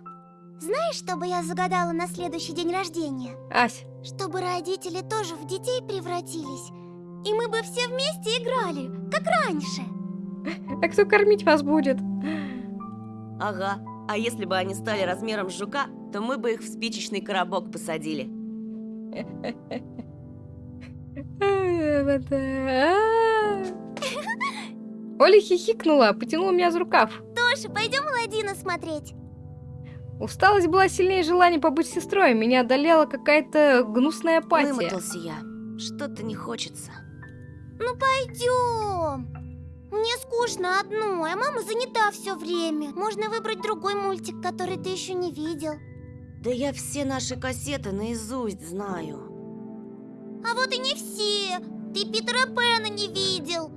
Знаешь, что бы я загадала на следующий день рождения? Ась, Чтобы родители тоже в детей превратились. И мы бы все вместе играли, как раньше. А кто кормить вас будет? Ага. А если бы они стали размером с жука, то мы бы их в спичечный коробок посадили. Оля хихикнула, потянула меня за рукав. Тоша, пойдем Аладдина смотреть. Усталость была сильнее желания побыть сестрой. Меня одолела какая-то гнусная апатия. Вымотался я. Что-то не хочется. Ну пойдем. Мне скучно одной, а мама занята все время. Можно выбрать другой мультик, который ты еще не видел. Да я все наши кассеты наизусть знаю. А вот и не все. Ты Питера Пэна не видел.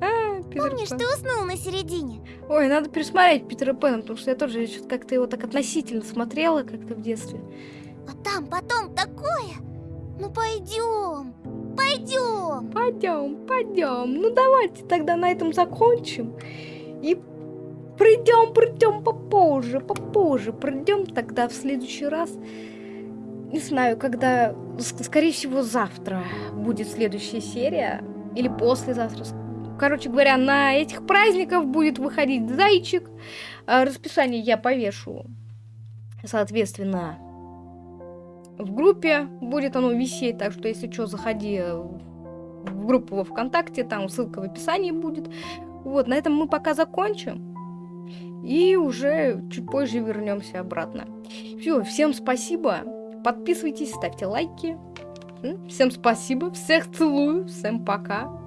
А, Питер Помнишь, Пэн. ты уснул на середине? Ой, надо пересмотреть Питера Пэна, потому что я тоже что-то как-то его так относительно смотрела как-то в детстве. А там потом такое. Ну пойдем, пойдем. Пойдем, пойдем. Ну давайте тогда на этом закончим. И придем, придем попозже, попозже. Придем тогда в следующий раз. Не знаю, когда, ск- скорее всего, завтра будет следующая серия. Или послезавтра. Короче говоря, на этих праздников будет выходить зайчик. А Расписание я повешу, соответственно, в группе будет оно висеть, так что если что, заходи в группу во ВКонтакте, там ссылка в описании будет. Вот, на этом мы пока закончим. И уже чуть позже вернемся обратно. Все, всем спасибо. Подписывайтесь, ставьте лайки. Всем спасибо, всех целую, всем пока.